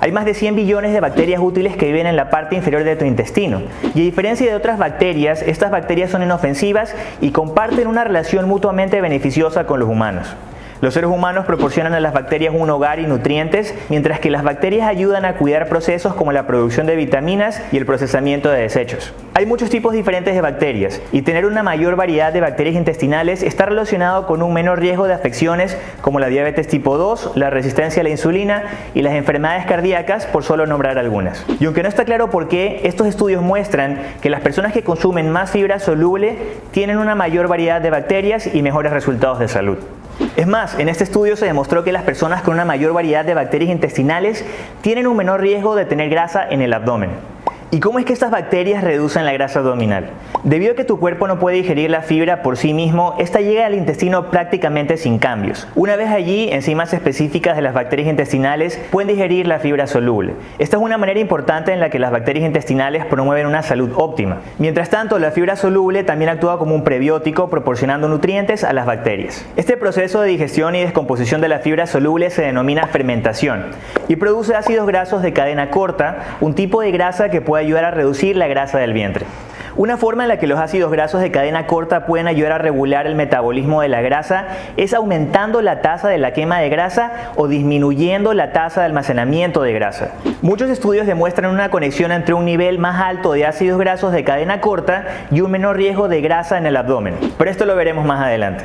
S1: Hay más de 100 billones de bacterias útiles que viven en la parte inferior de tu intestino. Y a diferencia de otras bacterias, estas bacterias son inofensivas y comparten una relación mutuamente beneficiosa con los humanos. Los seres humanos proporcionan a las bacterias un hogar y nutrientes, mientras que las bacterias ayudan a cuidar procesos como la producción de vitaminas y el procesamiento de desechos. Hay muchos tipos diferentes de bacterias y tener una mayor variedad de bacterias intestinales está relacionado con un menor riesgo de afecciones como la diabetes tipo 2, la resistencia a la insulina y las enfermedades cardíacas, por solo nombrar algunas. Y aunque no está claro por qué, estos estudios muestran que las personas que consumen más fibra soluble tienen una mayor variedad de bacterias y mejores resultados de salud. Es más, en este estudio se demostró que las personas con una mayor variedad de bacterias intestinales tienen un menor riesgo de tener grasa en el abdomen. ¿Y cómo es que estas bacterias reducen la grasa abdominal? Debido a que tu cuerpo no puede digerir la fibra por sí mismo, esta llega al intestino prácticamente sin cambios. Una vez allí, enzimas específicas de las bacterias intestinales pueden digerir la fibra soluble. Esta es una manera importante en la que las bacterias intestinales promueven una salud óptima. Mientras tanto, la fibra soluble también actúa como un prebiótico proporcionando nutrientes a las bacterias. Este proceso de digestión y descomposición de la fibra soluble se denomina fermentación y produce ácidos grasos de cadena corta, un tipo de grasa que puede ayudar a reducir la grasa del vientre. Una forma en la que los ácidos grasos de cadena corta pueden ayudar a regular el metabolismo de la grasa es aumentando la tasa de la quema de grasa o disminuyendo la tasa de almacenamiento de grasa. Muchos estudios demuestran una conexión entre un nivel más alto de ácidos grasos de cadena corta y un menor riesgo de grasa en el abdomen, pero esto lo veremos más adelante.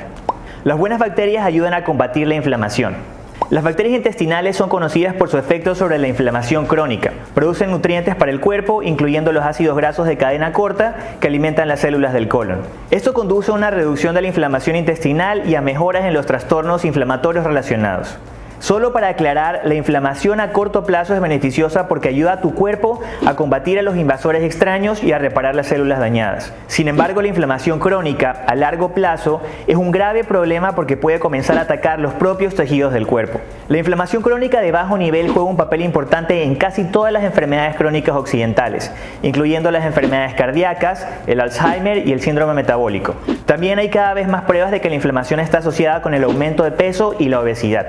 S1: Las buenas bacterias ayudan a combatir la inflamación. Las bacterias intestinales son conocidas por su efecto sobre la inflamación crónica. Producen nutrientes para el cuerpo, incluyendo los ácidos grasos de cadena corta que alimentan las células del colon. Esto conduce a una reducción de la inflamación intestinal y a mejoras en los trastornos inflamatorios relacionados. Solo para aclarar, la inflamación a corto plazo es beneficiosa porque ayuda a tu cuerpo a combatir a los invasores extraños y a reparar las células dañadas. Sin embargo, la inflamación crónica a largo plazo es un grave problema porque puede comenzar a atacar los propios tejidos del cuerpo. La inflamación crónica de bajo nivel juega un papel importante en casi todas las enfermedades crónicas occidentales, incluyendo las enfermedades cardíacas, el Alzheimer y el síndrome metabólico. También hay cada vez más pruebas de que la inflamación está asociada con el aumento de peso y la obesidad.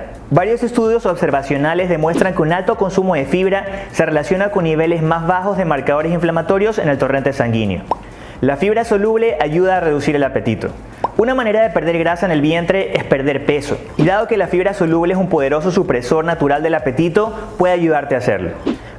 S1: Estudios observacionales demuestran que un alto consumo de fibra se relaciona con niveles más bajos de marcadores inflamatorios en el torrente sanguíneo. La fibra soluble ayuda a reducir el apetito. Una manera de perder grasa en el vientre es perder peso, y dado que la fibra soluble es un poderoso supresor natural del apetito, puede ayudarte a hacerlo.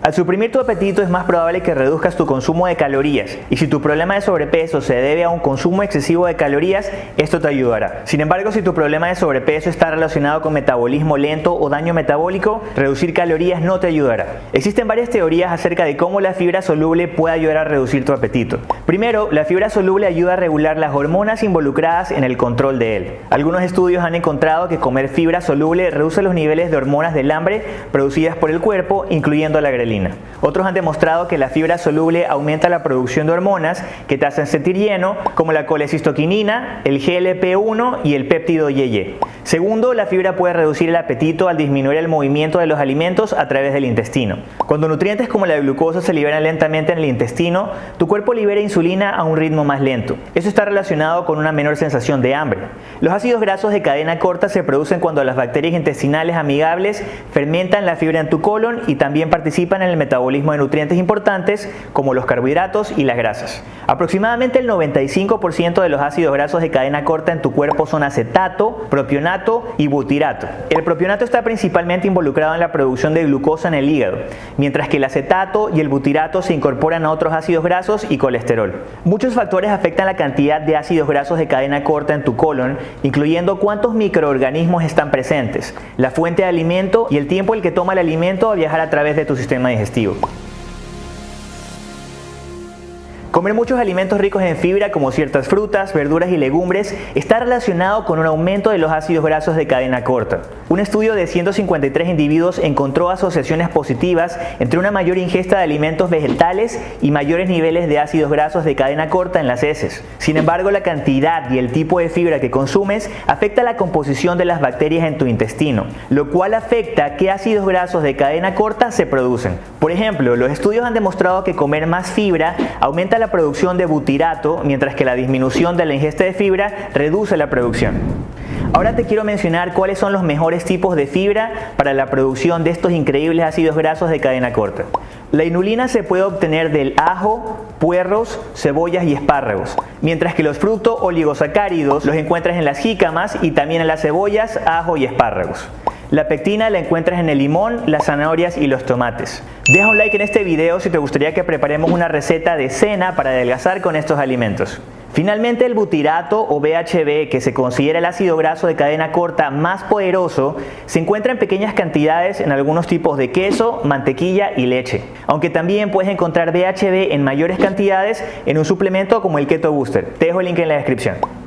S1: Al suprimir tu apetito es más probable que reduzcas tu consumo de calorías y si tu problema de sobrepeso se debe a un consumo excesivo de calorías, esto te ayudará. Sin embargo, si tu problema de sobrepeso está relacionado con metabolismo lento o daño metabólico, reducir calorías no te ayudará. Existen varias teorías acerca de cómo la fibra soluble puede ayudar a reducir tu apetito. Primero, la fibra soluble ayuda a regular las hormonas involucradas en el control de él. Algunos estudios han encontrado que comer fibra soluble reduce los niveles de hormonas del hambre producidas por el cuerpo, incluyendo la grelina. Otros han demostrado que la fibra soluble aumenta la producción de hormonas que te hacen sentir lleno, como la colecistoquinina, el GLP-1 y el péptido YY. Segundo, la fibra puede reducir el apetito al disminuir el movimiento de los alimentos a través del intestino. Cuando nutrientes como la glucosa se liberan lentamente en el intestino, tu cuerpo libera insulina a un ritmo más lento. Eso está relacionado con una menor sensación de hambre. Los ácidos grasos de cadena corta se producen cuando las bacterias intestinales amigables fermentan la fibra en tu colon y también participan en el metabolismo de nutrientes importantes como los carbohidratos y las grasas. Aproximadamente el 95% de los ácidos grasos de cadena corta en tu cuerpo son acetato, propionato, y butirato. El propionato está principalmente involucrado en la producción de glucosa en el hígado, mientras que el acetato y el butirato se incorporan a otros ácidos grasos y colesterol. Muchos factores afectan la cantidad de ácidos grasos de cadena corta en tu colon, incluyendo cuántos microorganismos están presentes, la fuente de alimento y el tiempo el que toma el alimento a viajar a través de tu sistema digestivo. Comer muchos alimentos ricos en fibra como ciertas frutas, verduras y legumbres está relacionado con un aumento de los ácidos grasos de cadena corta. Un estudio de 153 individuos encontró asociaciones positivas entre una mayor ingesta de alimentos vegetales y mayores niveles de ácidos grasos de cadena corta en las heces. Sin embargo, la cantidad y el tipo de fibra que consumes afecta la composición de las bacterias en tu intestino, lo cual afecta qué ácidos grasos de cadena corta se producen. Por ejemplo, los estudios han demostrado que comer más fibra aumenta la producción de butirato, mientras que la disminución de la ingesta de fibra reduce la producción. Ahora te quiero mencionar cuáles son los mejores tipos de fibra para la producción de estos increíbles ácidos grasos de cadena corta. La inulina se puede obtener del ajo, puerros, cebollas y espárragos, mientras que los frutos oligosacáridos los encuentras en las jícamas y también en las cebollas, ajo y espárragos. La pectina la encuentras en el limón, las zanahorias y los tomates. Deja un like en este video si te gustaría que preparemos una receta de cena para adelgazar con estos alimentos. Finalmente el butirato o BHB, que se considera el ácido graso de cadena corta más poderoso, se encuentra en pequeñas cantidades en algunos tipos de queso, mantequilla y leche, aunque también puedes encontrar BHB en mayores cantidades en un suplemento como el Keto Booster. Te dejo el link en la descripción.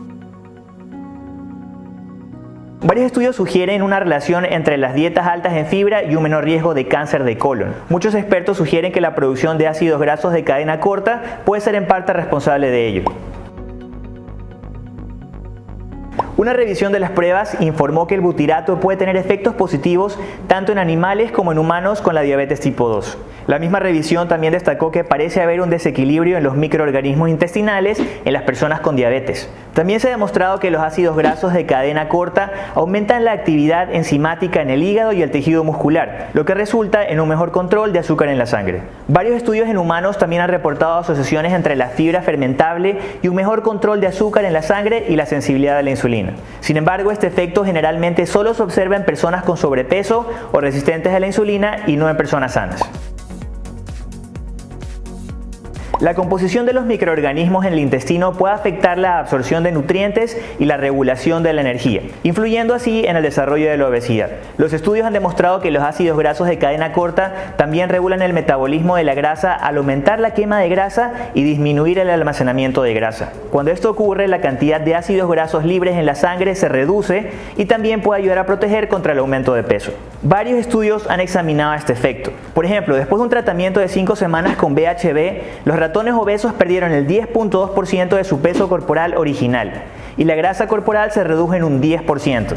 S1: Varios estudios sugieren una relación entre las dietas altas en fibra y un menor riesgo de cáncer de colon. Muchos expertos sugieren que la producción de ácidos grasos de cadena corta puede ser en parte responsable de ello. Una revisión de las pruebas informó que el butirato puede tener efectos positivos tanto en animales como en humanos con la diabetes tipo 2. La misma revisión también destacó que parece haber un desequilibrio en los microorganismos intestinales en las personas con diabetes. También se ha demostrado que los ácidos grasos de cadena corta aumentan la actividad enzimática en el hígado y el tejido muscular, lo que resulta en un mejor control de azúcar en la sangre. Varios estudios en humanos también han reportado asociaciones entre la fibra fermentable y un mejor control de azúcar en la sangre y la sensibilidad a la insulina. Sin embargo, este efecto generalmente solo se observa en personas con sobrepeso o resistentes a la insulina y no en personas sanas. La composición de los microorganismos en el intestino puede afectar la absorción de nutrientes y la regulación de la energía, influyendo así en el desarrollo de la obesidad. Los estudios han demostrado que los ácidos grasos de cadena corta también regulan el metabolismo de la grasa al aumentar la quema de grasa y disminuir el almacenamiento de grasa. Cuando esto ocurre, la cantidad de ácidos grasos libres en la sangre se reduce y también puede ayudar a proteger contra el aumento de peso. Varios estudios han examinado este efecto. Por ejemplo, después de un tratamiento de 5 semanas con BHB, los ratones obesos perdieron el 10.2% de su peso corporal original y la grasa corporal se redujo en un 10%.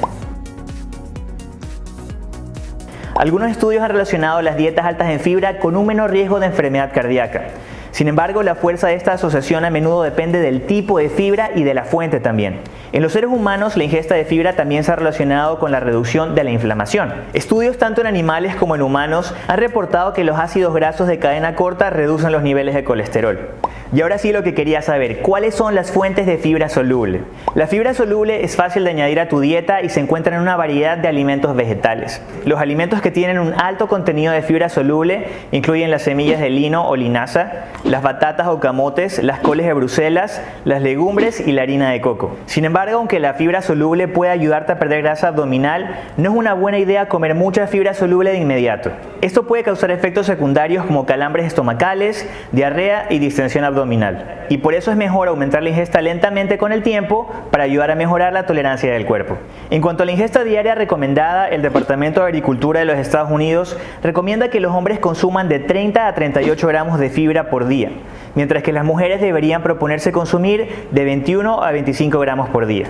S1: Algunos estudios han relacionado las dietas altas en fibra con un menor riesgo de enfermedad cardíaca. Sin embargo, la fuerza de esta asociación a menudo depende del tipo de fibra y de la fuente también. En los seres humanos, la ingesta de fibra también se ha relacionado con la reducción de la inflamación. Estudios tanto en animales como en humanos han reportado que los ácidos grasos de cadena corta reducen los niveles de colesterol. Y ahora sí lo que quería saber, ¿cuáles son las fuentes de fibra soluble? La fibra soluble es fácil de añadir a tu dieta y se encuentra en una variedad de alimentos vegetales. Los alimentos que tienen un alto contenido de fibra soluble incluyen las semillas de lino o linaza, las batatas o camotes, las coles de Bruselas, las legumbres y la harina de coco. Sin embargo, aunque la fibra soluble puede ayudarte a perder grasa abdominal, no es una buena idea comer mucha fibra soluble de inmediato. Esto puede causar efectos secundarios como calambres estomacales, diarrea y distensión abdominal y por eso es mejor aumentar la ingesta lentamente con el tiempo para ayudar a mejorar la tolerancia del cuerpo. En cuanto a la ingesta diaria recomendada, el Departamento de Agricultura de los Estados Unidos recomienda que los hombres consuman de 30 a 38 gramos de fibra por día, mientras que las mujeres deberían proponerse consumir de 21 a 25 gramos por día.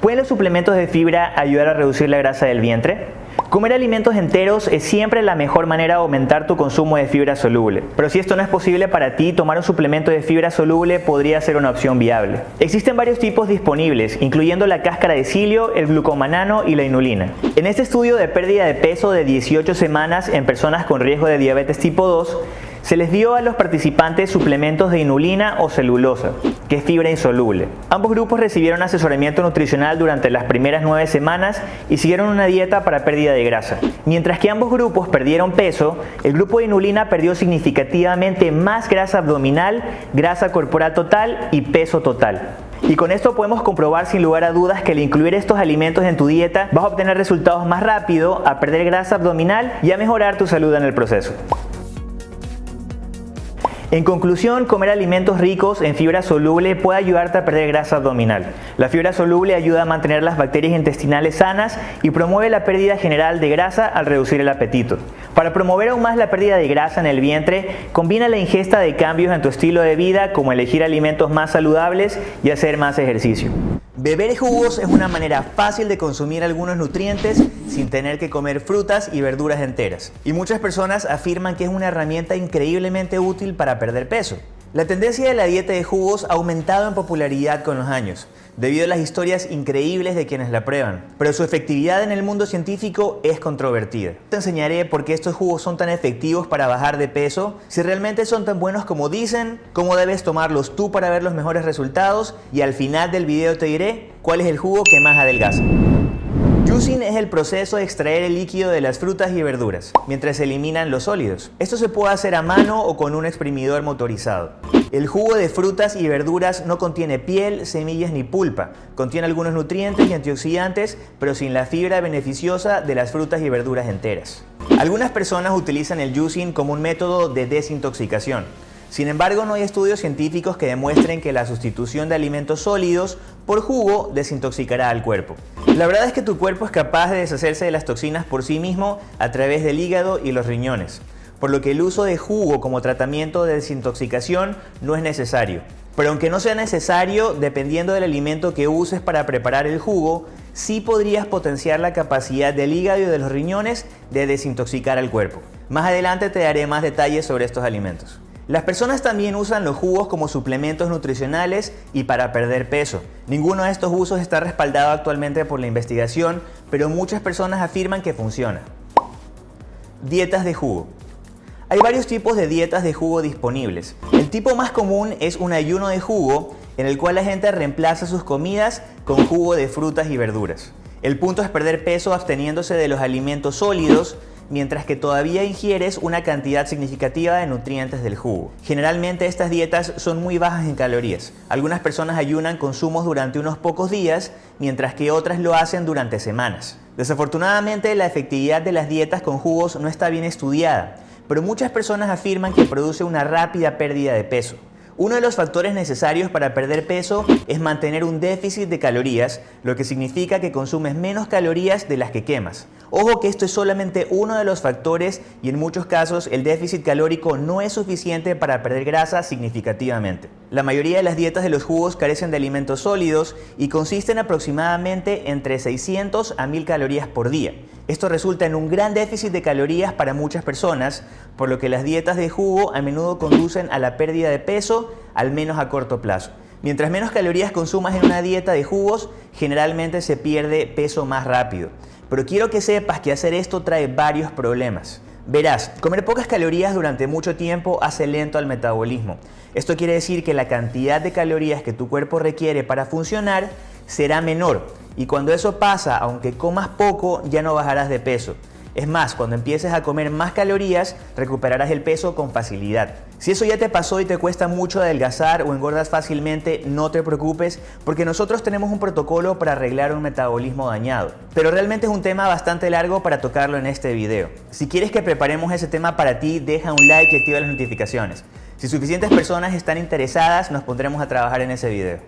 S1: ¿Pueden los suplementos de fibra ayudar a reducir la grasa del vientre? Comer alimentos enteros es siempre la mejor manera de aumentar tu consumo de fibra soluble. Pero si esto no es posible para ti, tomar un suplemento de fibra soluble podría ser una opción viable. Existen varios tipos disponibles, incluyendo la cáscara de cilio, el glucomanano y la inulina. En este estudio de pérdida de peso de 18 semanas en personas con riesgo de diabetes tipo 2, se les dio a los participantes suplementos de inulina o celulosa, que es fibra insoluble. Ambos grupos recibieron asesoramiento nutricional durante las primeras nueve semanas y siguieron una dieta para pérdida de grasa. Mientras que ambos grupos perdieron peso, el grupo de inulina perdió significativamente más grasa abdominal, grasa corporal total y peso total. Y con esto podemos comprobar sin lugar a dudas que al incluir estos alimentos en tu dieta vas a obtener resultados más rápido, a perder grasa abdominal y a mejorar tu salud en el proceso. En conclusión, comer alimentos ricos en fibra soluble puede ayudarte a perder grasa abdominal. La fibra soluble ayuda a mantener las bacterias intestinales sanas y promueve la pérdida general de grasa al reducir el apetito. Para promover aún más la pérdida de grasa en el vientre, combina la ingesta de cambios en tu estilo de vida como elegir alimentos más saludables y hacer más ejercicio. Beber jugos es una manera fácil de consumir algunos nutrientes sin tener que comer frutas y verduras enteras. Y muchas personas afirman que es una herramienta increíblemente útil para perder peso. La tendencia de la dieta de jugos ha aumentado en popularidad con los años, debido a las historias increíbles de quienes la prueban, pero su efectividad en el mundo científico es controvertida. Te enseñaré por qué estos jugos son tan efectivos para bajar de peso, si realmente son tan buenos como dicen, cómo debes tomarlos tú para ver los mejores resultados y al final del video te diré cuál es el jugo que más adelgaza. Juicing es el proceso de extraer el líquido de las frutas y verduras, mientras se eliminan los sólidos. Esto se puede hacer a mano o con un exprimidor motorizado. El jugo de frutas y verduras no contiene piel, semillas ni pulpa. Contiene algunos nutrientes y antioxidantes, pero sin la fibra beneficiosa de las frutas y verduras enteras. Algunas personas utilizan el juicing como un método de desintoxicación. Sin embargo, no hay estudios científicos que demuestren que la sustitución de alimentos sólidos por jugo desintoxicará al cuerpo. La verdad es que tu cuerpo es capaz de deshacerse de las toxinas por sí mismo a través del hígado y los riñones, por lo que el uso de jugo como tratamiento de desintoxicación no es necesario. Pero aunque no sea necesario, dependiendo del alimento que uses para preparar el jugo, sí podrías potenciar la capacidad del hígado y de los riñones de desintoxicar al cuerpo. Más adelante te daré más detalles sobre estos alimentos. Las personas también usan los jugos como suplementos nutricionales y para perder peso. Ninguno de estos usos está respaldado actualmente por la investigación, pero muchas personas afirman que funciona. Dietas de jugo. Hay varios tipos de dietas de jugo disponibles. El tipo más común es un ayuno de jugo en el cual la gente reemplaza sus comidas con jugo de frutas y verduras. El punto es perder peso absteniéndose de los alimentos sólidos, mientras que todavía ingieres una cantidad significativa de nutrientes del jugo. Generalmente estas dietas son muy bajas en calorías. Algunas personas ayunan consumos durante unos pocos días, mientras que otras lo hacen durante semanas. Desafortunadamente la efectividad de las dietas con jugos no está bien estudiada, pero muchas personas afirman que produce una rápida pérdida de peso. Uno de los factores necesarios para perder peso es mantener un déficit de calorías, lo que significa que consumes menos calorías de las que quemas. Ojo que esto es solamente uno de los factores y en muchos casos el déficit calórico no es suficiente para perder grasa significativamente. La mayoría de las dietas de los jugos carecen de alimentos sólidos y consisten aproximadamente entre 600 a 1000 calorías por día. Esto resulta en un gran déficit de calorías para muchas personas, por lo que las dietas de jugo a menudo conducen a la pérdida de peso, al menos a corto plazo. Mientras menos calorías consumas en una dieta de jugos, generalmente se pierde peso más rápido. Pero quiero que sepas que hacer esto trae varios problemas. Verás, comer pocas calorías durante mucho tiempo hace lento al metabolismo. Esto quiere decir que la cantidad de calorías que tu cuerpo requiere para funcionar será menor y cuando eso pasa, aunque comas poco, ya no bajarás de peso. Es más, cuando empieces a comer más calorías, recuperarás el peso con facilidad. Si eso ya te pasó y te cuesta mucho adelgazar o engordas fácilmente, no te preocupes porque nosotros tenemos un protocolo para arreglar un metabolismo dañado. Pero realmente es un tema bastante largo para tocarlo en este video. Si quieres que preparemos ese tema para ti, deja un like y activa las notificaciones. Si suficientes personas están interesadas, nos pondremos a trabajar en ese video.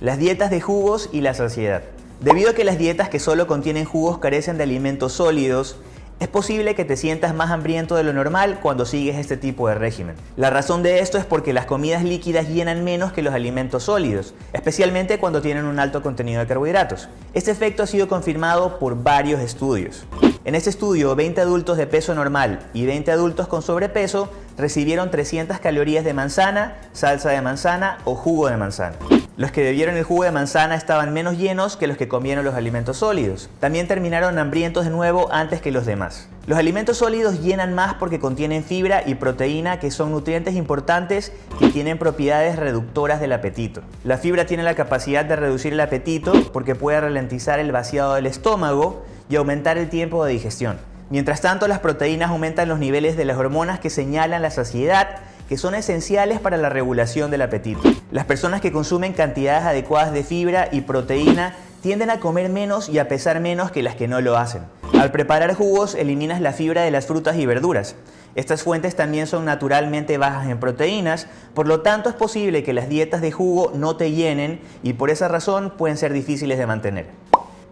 S1: Las dietas de jugos y la saciedad. Debido a que las dietas que solo contienen jugos carecen de alimentos sólidos, es posible que te sientas más hambriento de lo normal cuando sigues este tipo de régimen. La razón de esto es porque las comidas líquidas llenan menos que los alimentos sólidos, especialmente cuando tienen un alto contenido de carbohidratos. Este efecto ha sido confirmado por varios estudios. En este estudio, 20 adultos de peso normal y 20 adultos con sobrepeso recibieron 300 calorías de manzana, salsa de manzana o jugo de manzana. Los que bebieron el jugo de manzana estaban menos llenos que los que comieron los alimentos sólidos. También terminaron hambrientos de nuevo antes que los demás. Los alimentos sólidos llenan más porque contienen fibra y proteína que son nutrientes importantes que tienen propiedades reductoras del apetito. La fibra tiene la capacidad de reducir el apetito porque puede ralentizar el vaciado del estómago y aumentar el tiempo de digestión. Mientras tanto, las proteínas aumentan los niveles de las hormonas que señalan la saciedad que son esenciales para la regulación del apetito. Las personas que consumen cantidades adecuadas de fibra y proteína tienden a comer menos y a pesar menos que las que no lo hacen. Al preparar jugos eliminas la fibra de las frutas y verduras. Estas fuentes también son naturalmente bajas en proteínas, por lo tanto es posible que las dietas de jugo no te llenen y por esa razón pueden ser difíciles de mantener.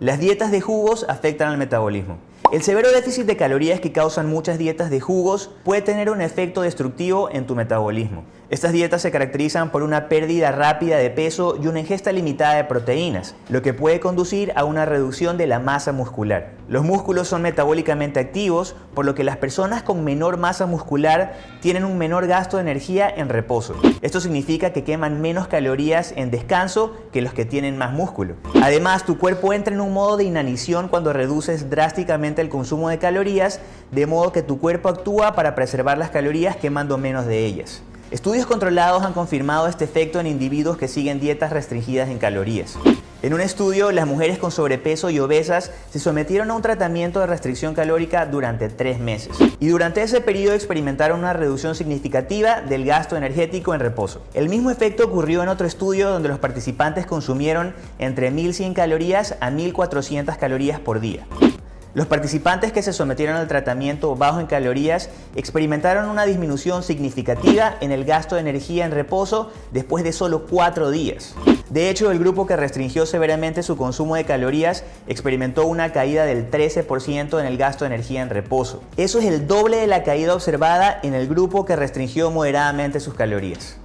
S1: Las dietas de jugos afectan al metabolismo. El severo déficit de calorías que causan muchas dietas de jugos puede tener un efecto destructivo en tu metabolismo. Estas dietas se caracterizan por una pérdida rápida de peso y una ingesta limitada de proteínas, lo que puede conducir a una reducción de la masa muscular. Los músculos son metabólicamente activos, por lo que las personas con menor masa muscular tienen un menor gasto de energía en reposo. Esto significa que queman menos calorías en descanso que los que tienen más músculo. Además, tu cuerpo entra en un modo de inanición cuando reduces drásticamente el consumo de calorías, de modo que tu cuerpo actúa para preservar las calorías quemando menos de ellas. Estudios controlados han confirmado este efecto en individuos que siguen dietas restringidas en calorías. En un estudio, las mujeres con sobrepeso y obesas se sometieron a un tratamiento de restricción calórica durante tres meses. Y durante ese periodo experimentaron una reducción significativa del gasto energético en reposo. El mismo efecto ocurrió en otro estudio donde los participantes consumieron entre 1100 calorías a 1400 calorías por día. Los participantes que se sometieron al tratamiento bajo en calorías experimentaron una disminución significativa en el gasto de energía en reposo después de solo cuatro días. De hecho, el grupo que restringió severamente su consumo de calorías experimentó una caída del 13% en el gasto de energía en reposo. Eso es el doble de la caída observada en el grupo que restringió moderadamente sus calorías.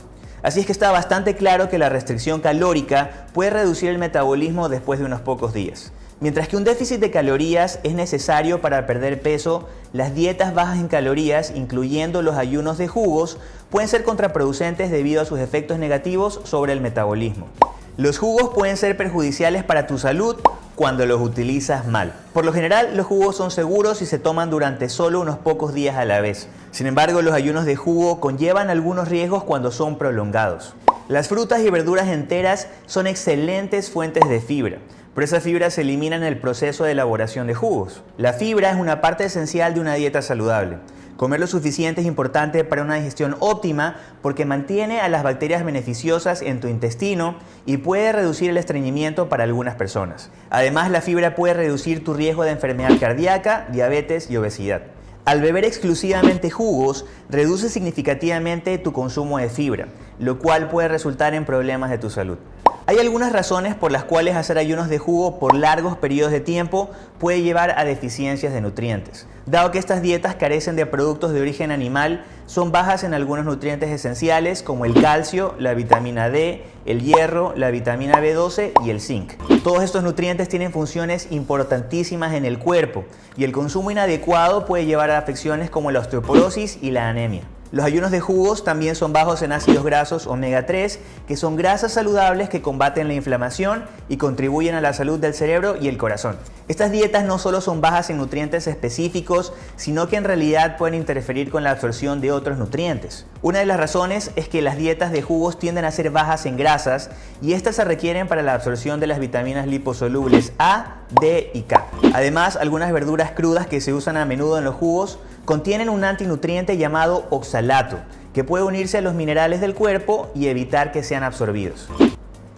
S1: Así es que está bastante claro que la restricción calórica puede reducir el metabolismo después de unos pocos días. Mientras que un déficit de calorías es necesario para perder peso, las dietas bajas en calorías, incluyendo los ayunos de jugos, pueden ser contraproducentes debido a sus efectos negativos sobre el metabolismo. Los jugos pueden ser perjudiciales para tu salud cuando los utilizas mal. Por lo general, los jugos son seguros y se toman durante solo unos pocos días a la vez. Sin embargo, los ayunos de jugo conllevan algunos riesgos cuando son prolongados. Las frutas y verduras enteras son excelentes fuentes de fibra, pero esa fibra se elimina en el proceso de elaboración de jugos. La fibra es una parte esencial de una dieta saludable. Comer lo suficiente es importante para una digestión óptima porque mantiene a las bacterias beneficiosas en tu intestino y puede reducir el estreñimiento para algunas personas. Además, la fibra puede reducir tu riesgo de enfermedad cardíaca, diabetes y obesidad. Al beber exclusivamente jugos, reduce significativamente tu consumo de fibra, lo cual puede resultar en problemas de tu salud. Hay algunas razones por las cuales hacer ayunos de jugo por largos periodos de tiempo puede llevar a deficiencias de nutrientes. Dado que estas dietas carecen de productos de origen animal, son bajas en algunos nutrientes esenciales como el calcio, la vitamina D, el hierro, la vitamina B12 y el zinc. Todos estos nutrientes tienen funciones importantísimas en el cuerpo y el consumo inadecuado puede llevar a afecciones como la osteoporosis y la anemia. Los ayunos de jugos también son bajos en ácidos grasos omega 3, que son grasas saludables que combaten la inflamación y contribuyen a la salud del cerebro y el corazón. Estas dietas no solo son bajas en nutrientes específicos, sino que en realidad pueden interferir con la absorción de otros nutrientes. Una de las razones es que las dietas de jugos tienden a ser bajas en grasas y estas se requieren para la absorción de las vitaminas liposolubles A, D y K. Además, algunas verduras crudas que se usan a menudo en los jugos contienen un antinutriente llamado oxalato, que puede unirse a los minerales del cuerpo y evitar que sean absorbidos.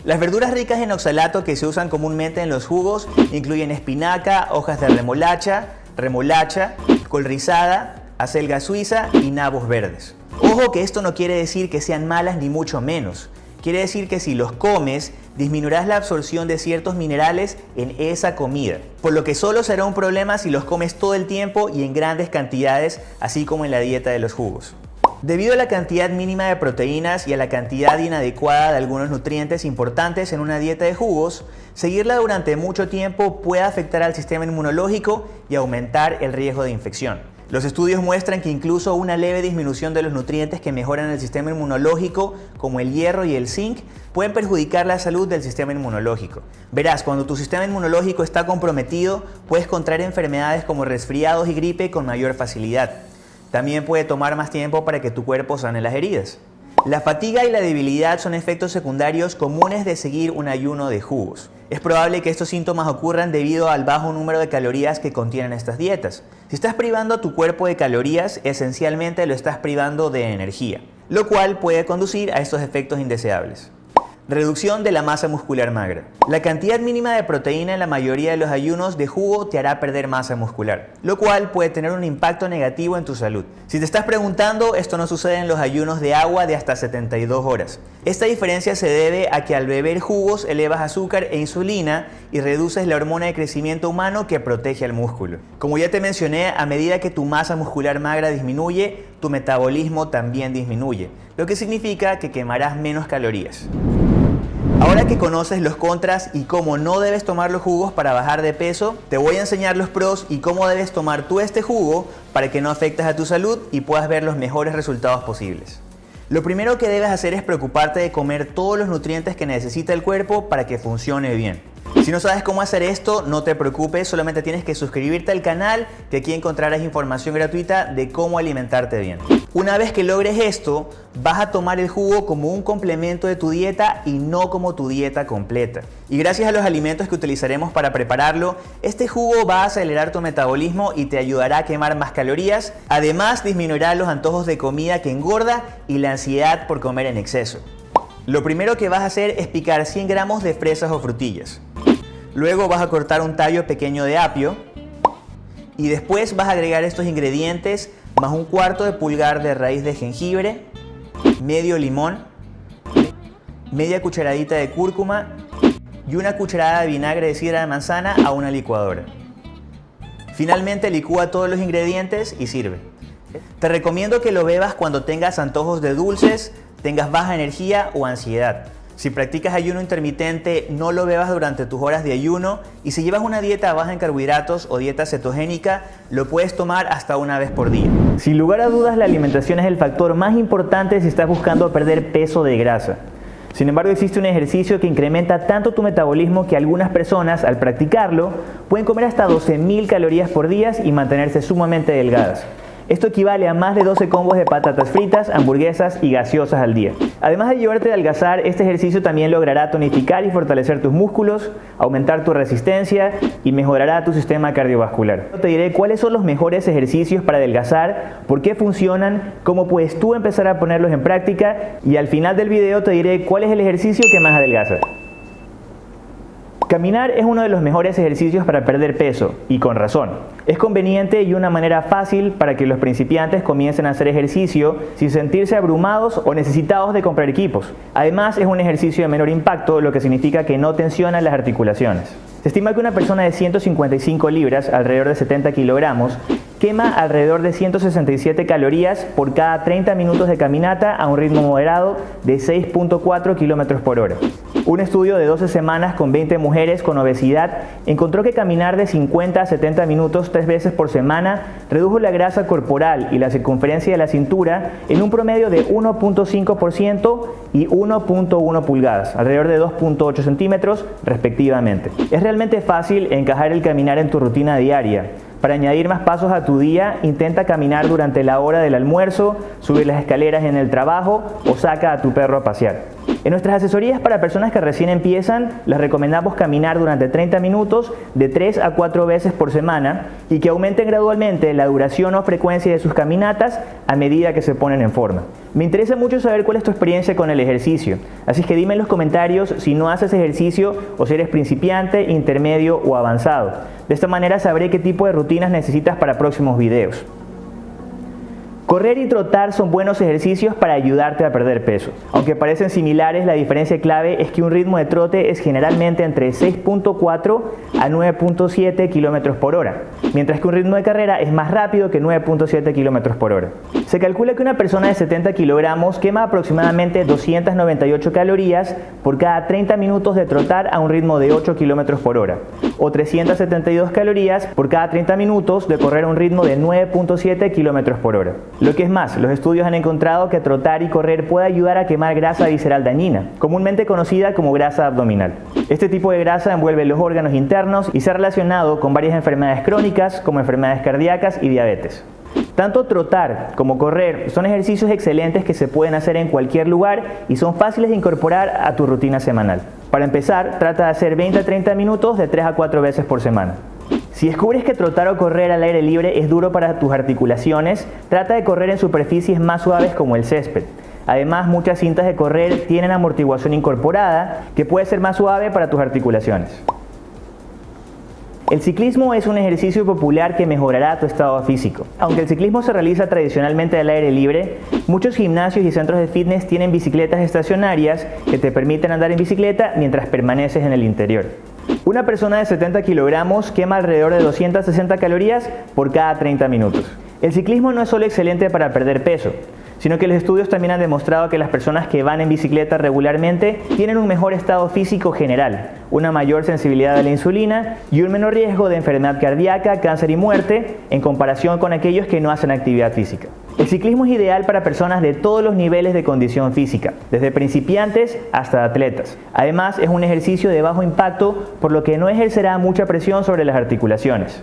S1: Las verduras ricas en oxalato que se usan comúnmente en los jugos incluyen espinaca, hojas de remolacha, remolacha, col rizada, acelga suiza y nabos verdes. Ojo que esto no quiere decir que sean malas ni mucho menos. Quiere decir que si los comes, disminuirás la absorción de ciertos minerales en esa comida, por lo que solo será un problema si los comes todo el tiempo y en grandes cantidades, así como en la dieta de los jugos. Debido a la cantidad mínima de proteínas y a la cantidad inadecuada de algunos nutrientes importantes en una dieta de jugos, seguirla durante mucho tiempo puede afectar al sistema inmunológico y aumentar el riesgo de infección. Los estudios muestran que incluso una leve disminución de los nutrientes que mejoran el sistema inmunológico, como el hierro y el zinc, pueden perjudicar la salud del sistema inmunológico. Verás, cuando tu sistema inmunológico está comprometido, puedes contraer enfermedades como resfriados y gripe con mayor facilidad. También puede tomar más tiempo para que tu cuerpo sane las heridas. La fatiga y la debilidad son efectos secundarios comunes de seguir un ayuno de jugos. Es probable que estos síntomas ocurran debido al bajo número de calorías que contienen estas dietas. Si estás privando a tu cuerpo de calorías, esencialmente lo estás privando de energía, lo cual puede conducir a estos efectos indeseables. Reducción de la masa muscular magra. La cantidad mínima de proteína en la mayoría de los ayunos de jugo te hará perder masa muscular, lo cual puede tener un impacto negativo en tu salud. Si te estás preguntando, esto no sucede en los ayunos de agua de hasta 72 horas. Esta diferencia se debe a que al beber jugos elevas azúcar e insulina y reduces la hormona de crecimiento humano que protege al músculo. Como ya te mencioné, a medida que tu masa muscular magra disminuye, tu metabolismo también disminuye, lo que significa que quemarás menos calorías. Ahora que conoces los contras y cómo no debes tomar los jugos para bajar de peso, te voy a enseñar los pros y cómo debes tomar tú este jugo para que no afectes a tu salud y puedas ver los mejores resultados posibles. Lo primero que debes hacer es preocuparte de comer todos los nutrientes que necesita el cuerpo para que funcione bien. Si no sabes cómo hacer esto, no te preocupes, solamente tienes que suscribirte al canal que aquí encontrarás información gratuita de cómo alimentarte bien. Una vez que logres esto, vas a tomar el jugo como un complemento de tu dieta y no como tu dieta completa. Y gracias a los alimentos que utilizaremos para prepararlo, este jugo va a acelerar tu metabolismo y te ayudará a quemar más calorías. Además, disminuirá los antojos de comida que engorda y la ansiedad por comer en exceso. Lo primero que vas a hacer es picar 100 gramos de fresas o frutillas. Luego vas a cortar un tallo pequeño de apio y después vas a agregar estos ingredientes más un cuarto de pulgar de raíz de jengibre, medio limón, media cucharadita de cúrcuma y una cucharada de vinagre de sidra de manzana a una licuadora. Finalmente licúa todos los ingredientes y sirve. Te recomiendo que lo bebas cuando tengas antojos de dulces, tengas baja energía o ansiedad. Si practicas ayuno intermitente, no lo bebas durante tus horas de ayuno y si llevas una dieta baja en carbohidratos o dieta cetogénica, lo puedes tomar hasta una vez por día. Sin lugar a dudas, la alimentación es el factor más importante si estás buscando perder peso de grasa. Sin embargo, existe un ejercicio que incrementa tanto tu metabolismo que algunas personas, al practicarlo, pueden comer hasta 12.000 calorías por día y mantenerse sumamente delgadas. Esto equivale a más de 12 combos de patatas fritas, hamburguesas y gaseosas al día. Además de ayudarte a adelgazar, este ejercicio también logrará tonificar y fortalecer tus músculos, aumentar tu resistencia y mejorará tu sistema cardiovascular. Te diré cuáles son los mejores ejercicios para adelgazar, por qué funcionan, cómo puedes tú empezar a ponerlos en práctica y al final del video te diré cuál es el ejercicio que más adelgaza. Caminar es uno de los mejores ejercicios para perder peso, y con razón. Es conveniente y una manera fácil para que los principiantes comiencen a hacer ejercicio sin sentirse abrumados o necesitados de comprar equipos. Además, es un ejercicio de menor impacto, lo que significa que no tensiona las articulaciones. Se estima que una persona de 155 libras, alrededor de 70 kilogramos, quema alrededor de 167 calorías por cada 30 minutos de caminata a un ritmo moderado de 6.4 kilómetros por hora. Un estudio de 12 semanas con 20 mujeres con obesidad encontró que caminar de 50 a 70 minutos tres veces por semana redujo la grasa corporal y la circunferencia de la cintura en un promedio de 1.5% y 1.1 pulgadas, alrededor de 2.8 centímetros respectivamente. Es realmente fácil encajar el caminar en tu rutina diaria. Para añadir más pasos a tu día, intenta caminar durante la hora del almuerzo, subir las escaleras en el trabajo o saca a tu perro a pasear. En nuestras asesorías para personas que recién empiezan, les recomendamos caminar durante 30 minutos de 3 a 4 veces por semana y que aumenten gradualmente la duración o frecuencia de sus caminatas a medida que se ponen en forma. Me interesa mucho saber cuál es tu experiencia con el ejercicio, así que dime en los comentarios si no haces ejercicio o si eres principiante, intermedio o avanzado. De esta manera sabré qué tipo de rutinas necesitas para próximos videos. Correr y trotar son buenos ejercicios para ayudarte a perder peso. Aunque parecen similares, la diferencia clave es que un ritmo de trote es generalmente entre 6.4 a 9.7 km por hora, mientras que un ritmo de carrera es más rápido que 9.7 km por hora. Se calcula que una persona de 70 kilogramos quema aproximadamente 298 calorías por cada 30 minutos de trotar a un ritmo de 8 km por hora, o 372 calorías por cada 30 minutos de correr a un ritmo de 9.7 km por hora. Lo que es más, los estudios han encontrado que trotar y correr puede ayudar a quemar grasa visceral dañina, comúnmente conocida como grasa abdominal. Este tipo de grasa envuelve los órganos internos y se ha relacionado con varias enfermedades crónicas como enfermedades cardíacas y diabetes. Tanto trotar como correr son ejercicios excelentes que se pueden hacer en cualquier lugar y son fáciles de incorporar a tu rutina semanal. Para empezar, trata de hacer 20 a 30 minutos de 3 a 4 veces por semana. Si descubres que trotar o correr al aire libre es duro para tus articulaciones, trata de correr en superficies más suaves como el césped. Además, muchas cintas de correr tienen amortiguación incorporada que puede ser más suave para tus articulaciones. El ciclismo es un ejercicio popular que mejorará tu estado físico. Aunque el ciclismo se realiza tradicionalmente al aire libre, muchos gimnasios y centros de fitness tienen bicicletas estacionarias que te permiten andar en bicicleta mientras permaneces en el interior. Una persona de 70 kilogramos quema alrededor de 260 calorías por cada 30 minutos. El ciclismo no es solo excelente para perder peso, sino que los estudios también han demostrado que las personas que van en bicicleta regularmente tienen un mejor estado físico general, una mayor sensibilidad a la insulina y un menor riesgo de enfermedad cardíaca, cáncer y muerte en comparación con aquellos que no hacen actividad física. El ciclismo es ideal para personas de todos los niveles de condición física, desde principiantes hasta atletas. Además, es un ejercicio de bajo impacto, por lo que no ejercerá mucha presión sobre las articulaciones.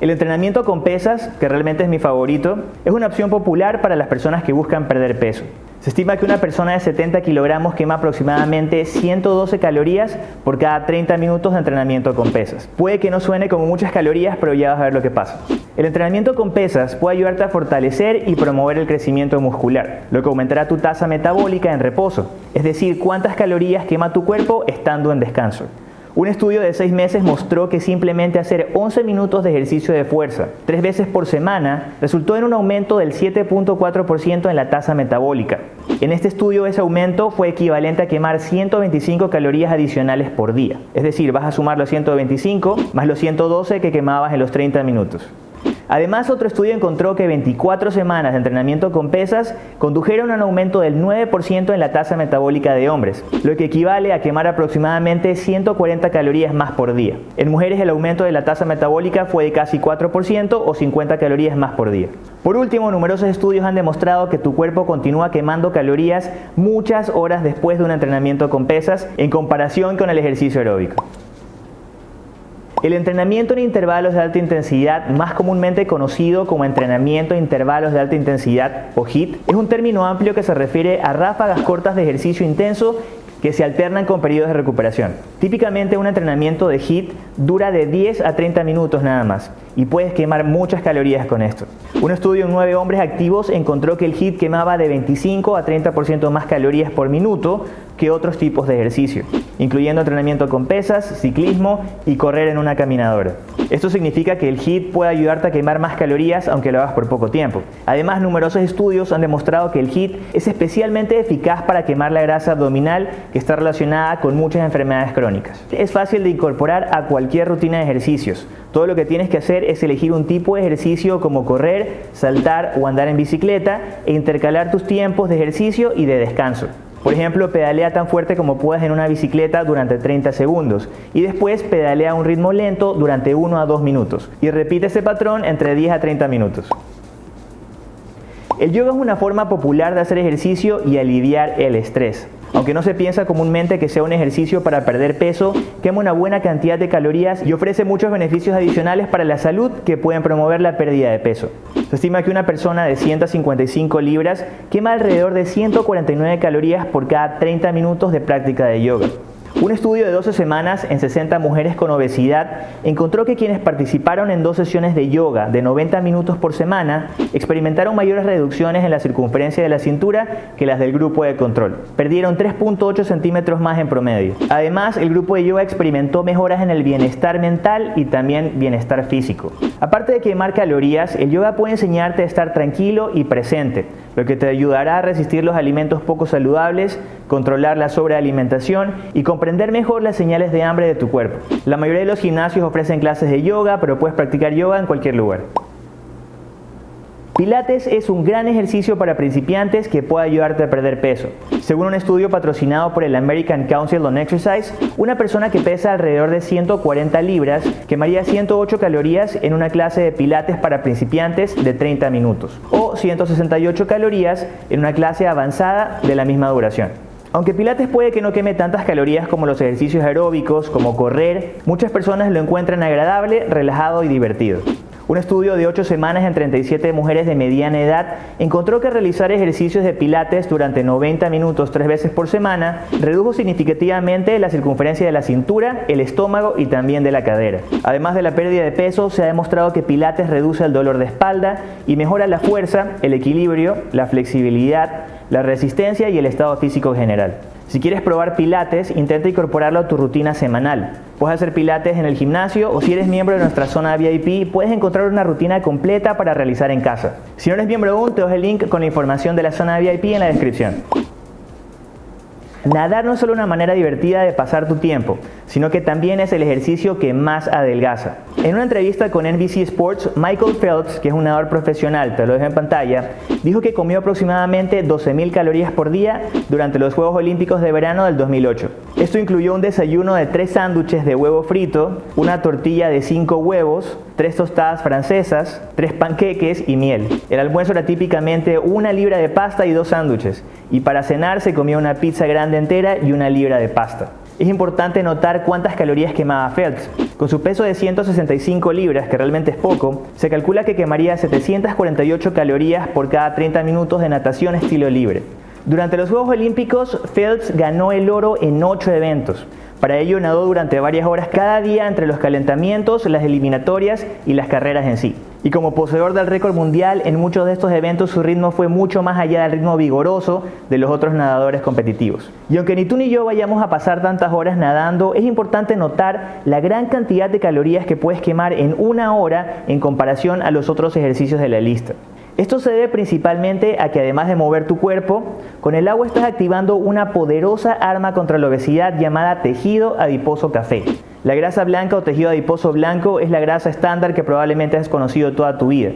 S1: El entrenamiento con pesas, que realmente es mi favorito, es una opción popular para las personas que buscan perder peso. Se estima que una persona de 70 kilogramos quema aproximadamente 112 calorías por cada 30 minutos de entrenamiento con pesas. Puede que no suene como muchas calorías, pero ya vas a ver lo que pasa. El entrenamiento con pesas puede ayudarte a fortalecer y promover el crecimiento muscular, lo que aumentará tu tasa metabólica en reposo, es decir, cuántas calorías quema tu cuerpo estando en descanso. Un estudio de 6 meses mostró que simplemente hacer 11 minutos de ejercicio de fuerza tres veces por semana resultó en un aumento del 7.4% en la tasa metabólica. En este estudio ese aumento fue equivalente a quemar 125 calorías adicionales por día. Es decir, vas a sumar los 125 más los 112 que quemabas en los 30 minutos. Además, otro estudio encontró que 24 semanas de entrenamiento con pesas condujeron a un aumento del 9% en la tasa metabólica de hombres, lo que equivale a quemar aproximadamente 140 calorías más por día. En mujeres el aumento de la tasa metabólica fue de casi 4% o 50 calorías más por día. Por último, numerosos estudios han demostrado que tu cuerpo continúa quemando calorías muchas horas después de un entrenamiento con pesas en comparación con el ejercicio aeróbico. El entrenamiento en intervalos de alta intensidad, más comúnmente conocido como entrenamiento en intervalos de alta intensidad o HIIT, es un término amplio que se refiere a ráfagas cortas de ejercicio intenso que se alternan con periodos de recuperación. Típicamente un entrenamiento de HIIT dura de 10 a 30 minutos nada más y puedes quemar muchas calorías con esto. Un estudio en 9 hombres activos encontró que el HIIT quemaba de 25 a 30% más calorías por minuto que otros tipos de ejercicio, incluyendo entrenamiento con pesas, ciclismo y correr en una caminadora. Esto significa que el HIIT puede ayudarte a quemar más calorías aunque lo hagas por poco tiempo. Además, numerosos estudios han demostrado que el HIIT es especialmente eficaz para quemar la grasa abdominal que está relacionada con muchas enfermedades crónicas. Es fácil de incorporar a cualquier rutina de ejercicios. Todo lo que tienes que hacer es elegir un tipo de ejercicio como correr, saltar o andar en bicicleta e intercalar tus tiempos de ejercicio y de descanso. Por ejemplo, pedalea tan fuerte como puedas en una bicicleta durante 30 segundos y después pedalea a un ritmo lento durante 1 a 2 minutos y repite ese patrón entre 10 a 30 minutos. El yoga es una forma popular de hacer ejercicio y aliviar el estrés. Aunque no se piensa comúnmente que sea un ejercicio para perder peso, quema una buena cantidad de calorías y ofrece muchos beneficios adicionales para la salud que pueden promover la pérdida de peso. Se estima que una persona de 155 libras quema alrededor de 149 calorías por cada 30 minutos de práctica de yoga. Un estudio de 12 semanas en 60 mujeres con obesidad encontró que quienes participaron en dos sesiones de yoga de 90 minutos por semana experimentaron mayores reducciones en la circunferencia de la cintura que las del grupo de control. Perdieron 3.8 centímetros más en promedio. Además, el grupo de yoga experimentó mejoras en el bienestar mental y también bienestar físico. Aparte de quemar calorías, el yoga puede enseñarte a estar tranquilo y presente, lo que te ayudará a resistir los alimentos poco saludables, controlar la sobrealimentación y comprender mejor las señales de hambre de tu cuerpo. La mayoría de los gimnasios ofrecen clases de yoga, pero puedes practicar yoga en cualquier lugar. Pilates es un gran ejercicio para principiantes que puede ayudarte a perder peso. Según un estudio patrocinado por el American Council on Exercise, una persona que pesa alrededor de 140 libras quemaría 108 calorías en una clase de pilates para principiantes de 30 minutos o 168 calorías en una clase avanzada de la misma duración. Aunque Pilates puede que no queme tantas calorías como los ejercicios aeróbicos, como correr, muchas personas lo encuentran agradable, relajado y divertido. Un estudio de 8 semanas en 37 mujeres de mediana edad encontró que realizar ejercicios de pilates durante 90 minutos tres veces por semana redujo significativamente la circunferencia de la cintura, el estómago y también de la cadera. Además de la pérdida de peso, se ha demostrado que pilates reduce el dolor de espalda y mejora la fuerza, el equilibrio, la flexibilidad, la resistencia y el estado físico general. Si quieres probar pilates, intenta incorporarlo a tu rutina semanal. Puedes hacer pilates en el gimnasio o si eres miembro de nuestra zona VIP, puedes encontrar una rutina completa para realizar en casa. Si no eres miembro aún, te dejo el link con la información de la zona VIP en la descripción. Nadar no es solo una manera divertida de pasar tu tiempo, sino que también es el ejercicio que más adelgaza. En una entrevista con NBC Sports, Michael Phelps, que es un nadador profesional, te lo dejo en pantalla, dijo que comió aproximadamente 12.000 calorías por día durante los Juegos Olímpicos de verano del 2008. Esto incluyó un desayuno de 3 sándwiches de huevo frito, una tortilla de 5 huevos, 3 tostadas francesas, 3 panqueques y miel. El almuerzo era típicamente una libra de pasta y dos sándwiches, y para cenar se comía una pizza grande entera y una libra de pasta. Es importante notar cuántas calorías quemaba Phelps. Con su peso de 165 libras, que realmente es poco, se calcula que quemaría 748 calorías por cada 30 minutos de natación estilo libre. Durante los Juegos Olímpicos, Phelps ganó el oro en 8 eventos. Para ello nadó durante varias horas cada día entre los calentamientos, las eliminatorias y las carreras en sí. Y como poseedor del récord mundial, en muchos de estos eventos su ritmo fue mucho más allá del ritmo vigoroso de los otros nadadores competitivos. Y aunque ni tú ni yo vayamos a pasar tantas horas nadando, es importante notar la gran cantidad de calorías que puedes quemar en una hora en comparación a los otros ejercicios de la lista. Esto se debe principalmente a que además de mover tu cuerpo, con el agua estás activando una poderosa arma contra la obesidad llamada tejido adiposo café. La grasa blanca o tejido adiposo blanco es la grasa estándar que probablemente has conocido toda tu vida.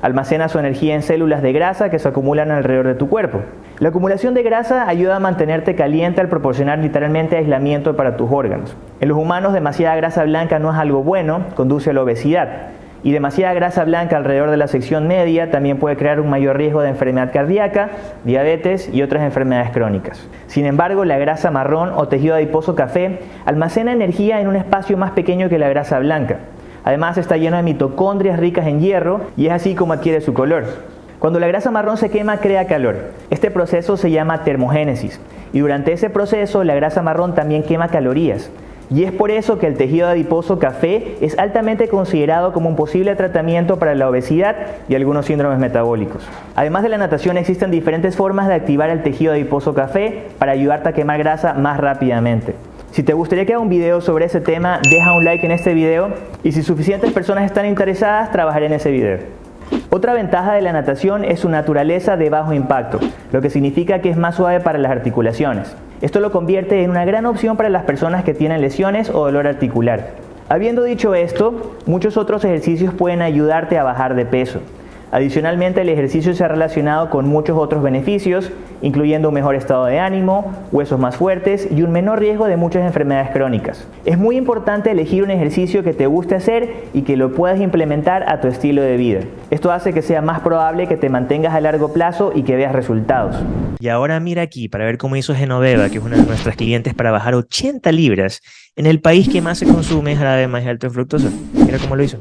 S1: Almacena su energía en células de grasa que se acumulan alrededor de tu cuerpo. La acumulación de grasa ayuda a mantenerte caliente al proporcionar literalmente aislamiento para tus órganos. En los humanos demasiada grasa blanca no es algo bueno, conduce a la obesidad. Y demasiada grasa blanca alrededor de la sección media también puede crear un mayor riesgo de enfermedad cardíaca, diabetes y otras enfermedades crónicas. Sin embargo, la grasa marrón o tejido adiposo café almacena energía en un espacio más pequeño que la grasa blanca. Además está lleno de mitocondrias ricas en hierro y es así como adquiere su color. Cuando la grasa marrón se quema crea calor. Este proceso se llama termogénesis y durante ese proceso la grasa marrón también quema calorías. Y es por eso que el tejido adiposo café es altamente considerado como un posible tratamiento para la obesidad y algunos síndromes metabólicos. Además de la natación existen diferentes formas de activar el tejido adiposo café para ayudarte a quemar grasa más rápidamente. Si te gustaría que haga un video sobre ese tema, deja un like en este video y si suficientes personas están interesadas, trabajaré en ese video. Otra ventaja de la natación es su naturaleza de bajo impacto, lo que significa que es más suave para las articulaciones. Esto lo convierte en una gran opción para las personas que tienen lesiones o dolor articular. Habiendo dicho esto, muchos otros ejercicios pueden ayudarte a bajar de peso. Adicionalmente, el ejercicio se ha relacionado con muchos otros beneficios, incluyendo un mejor estado de ánimo, huesos más fuertes y un menor riesgo de muchas enfermedades crónicas. Es muy importante elegir un ejercicio que te guste hacer y que lo puedas implementar a tu estilo de vida. Esto hace que sea más probable que te mantengas a largo plazo y que veas resultados.
S3: Y ahora mira aquí para ver cómo hizo Genoveva, que es una de nuestras clientes, para bajar 80 libras en el país que más se consume jarabe de alto en fructosa. Mira cómo lo hizo.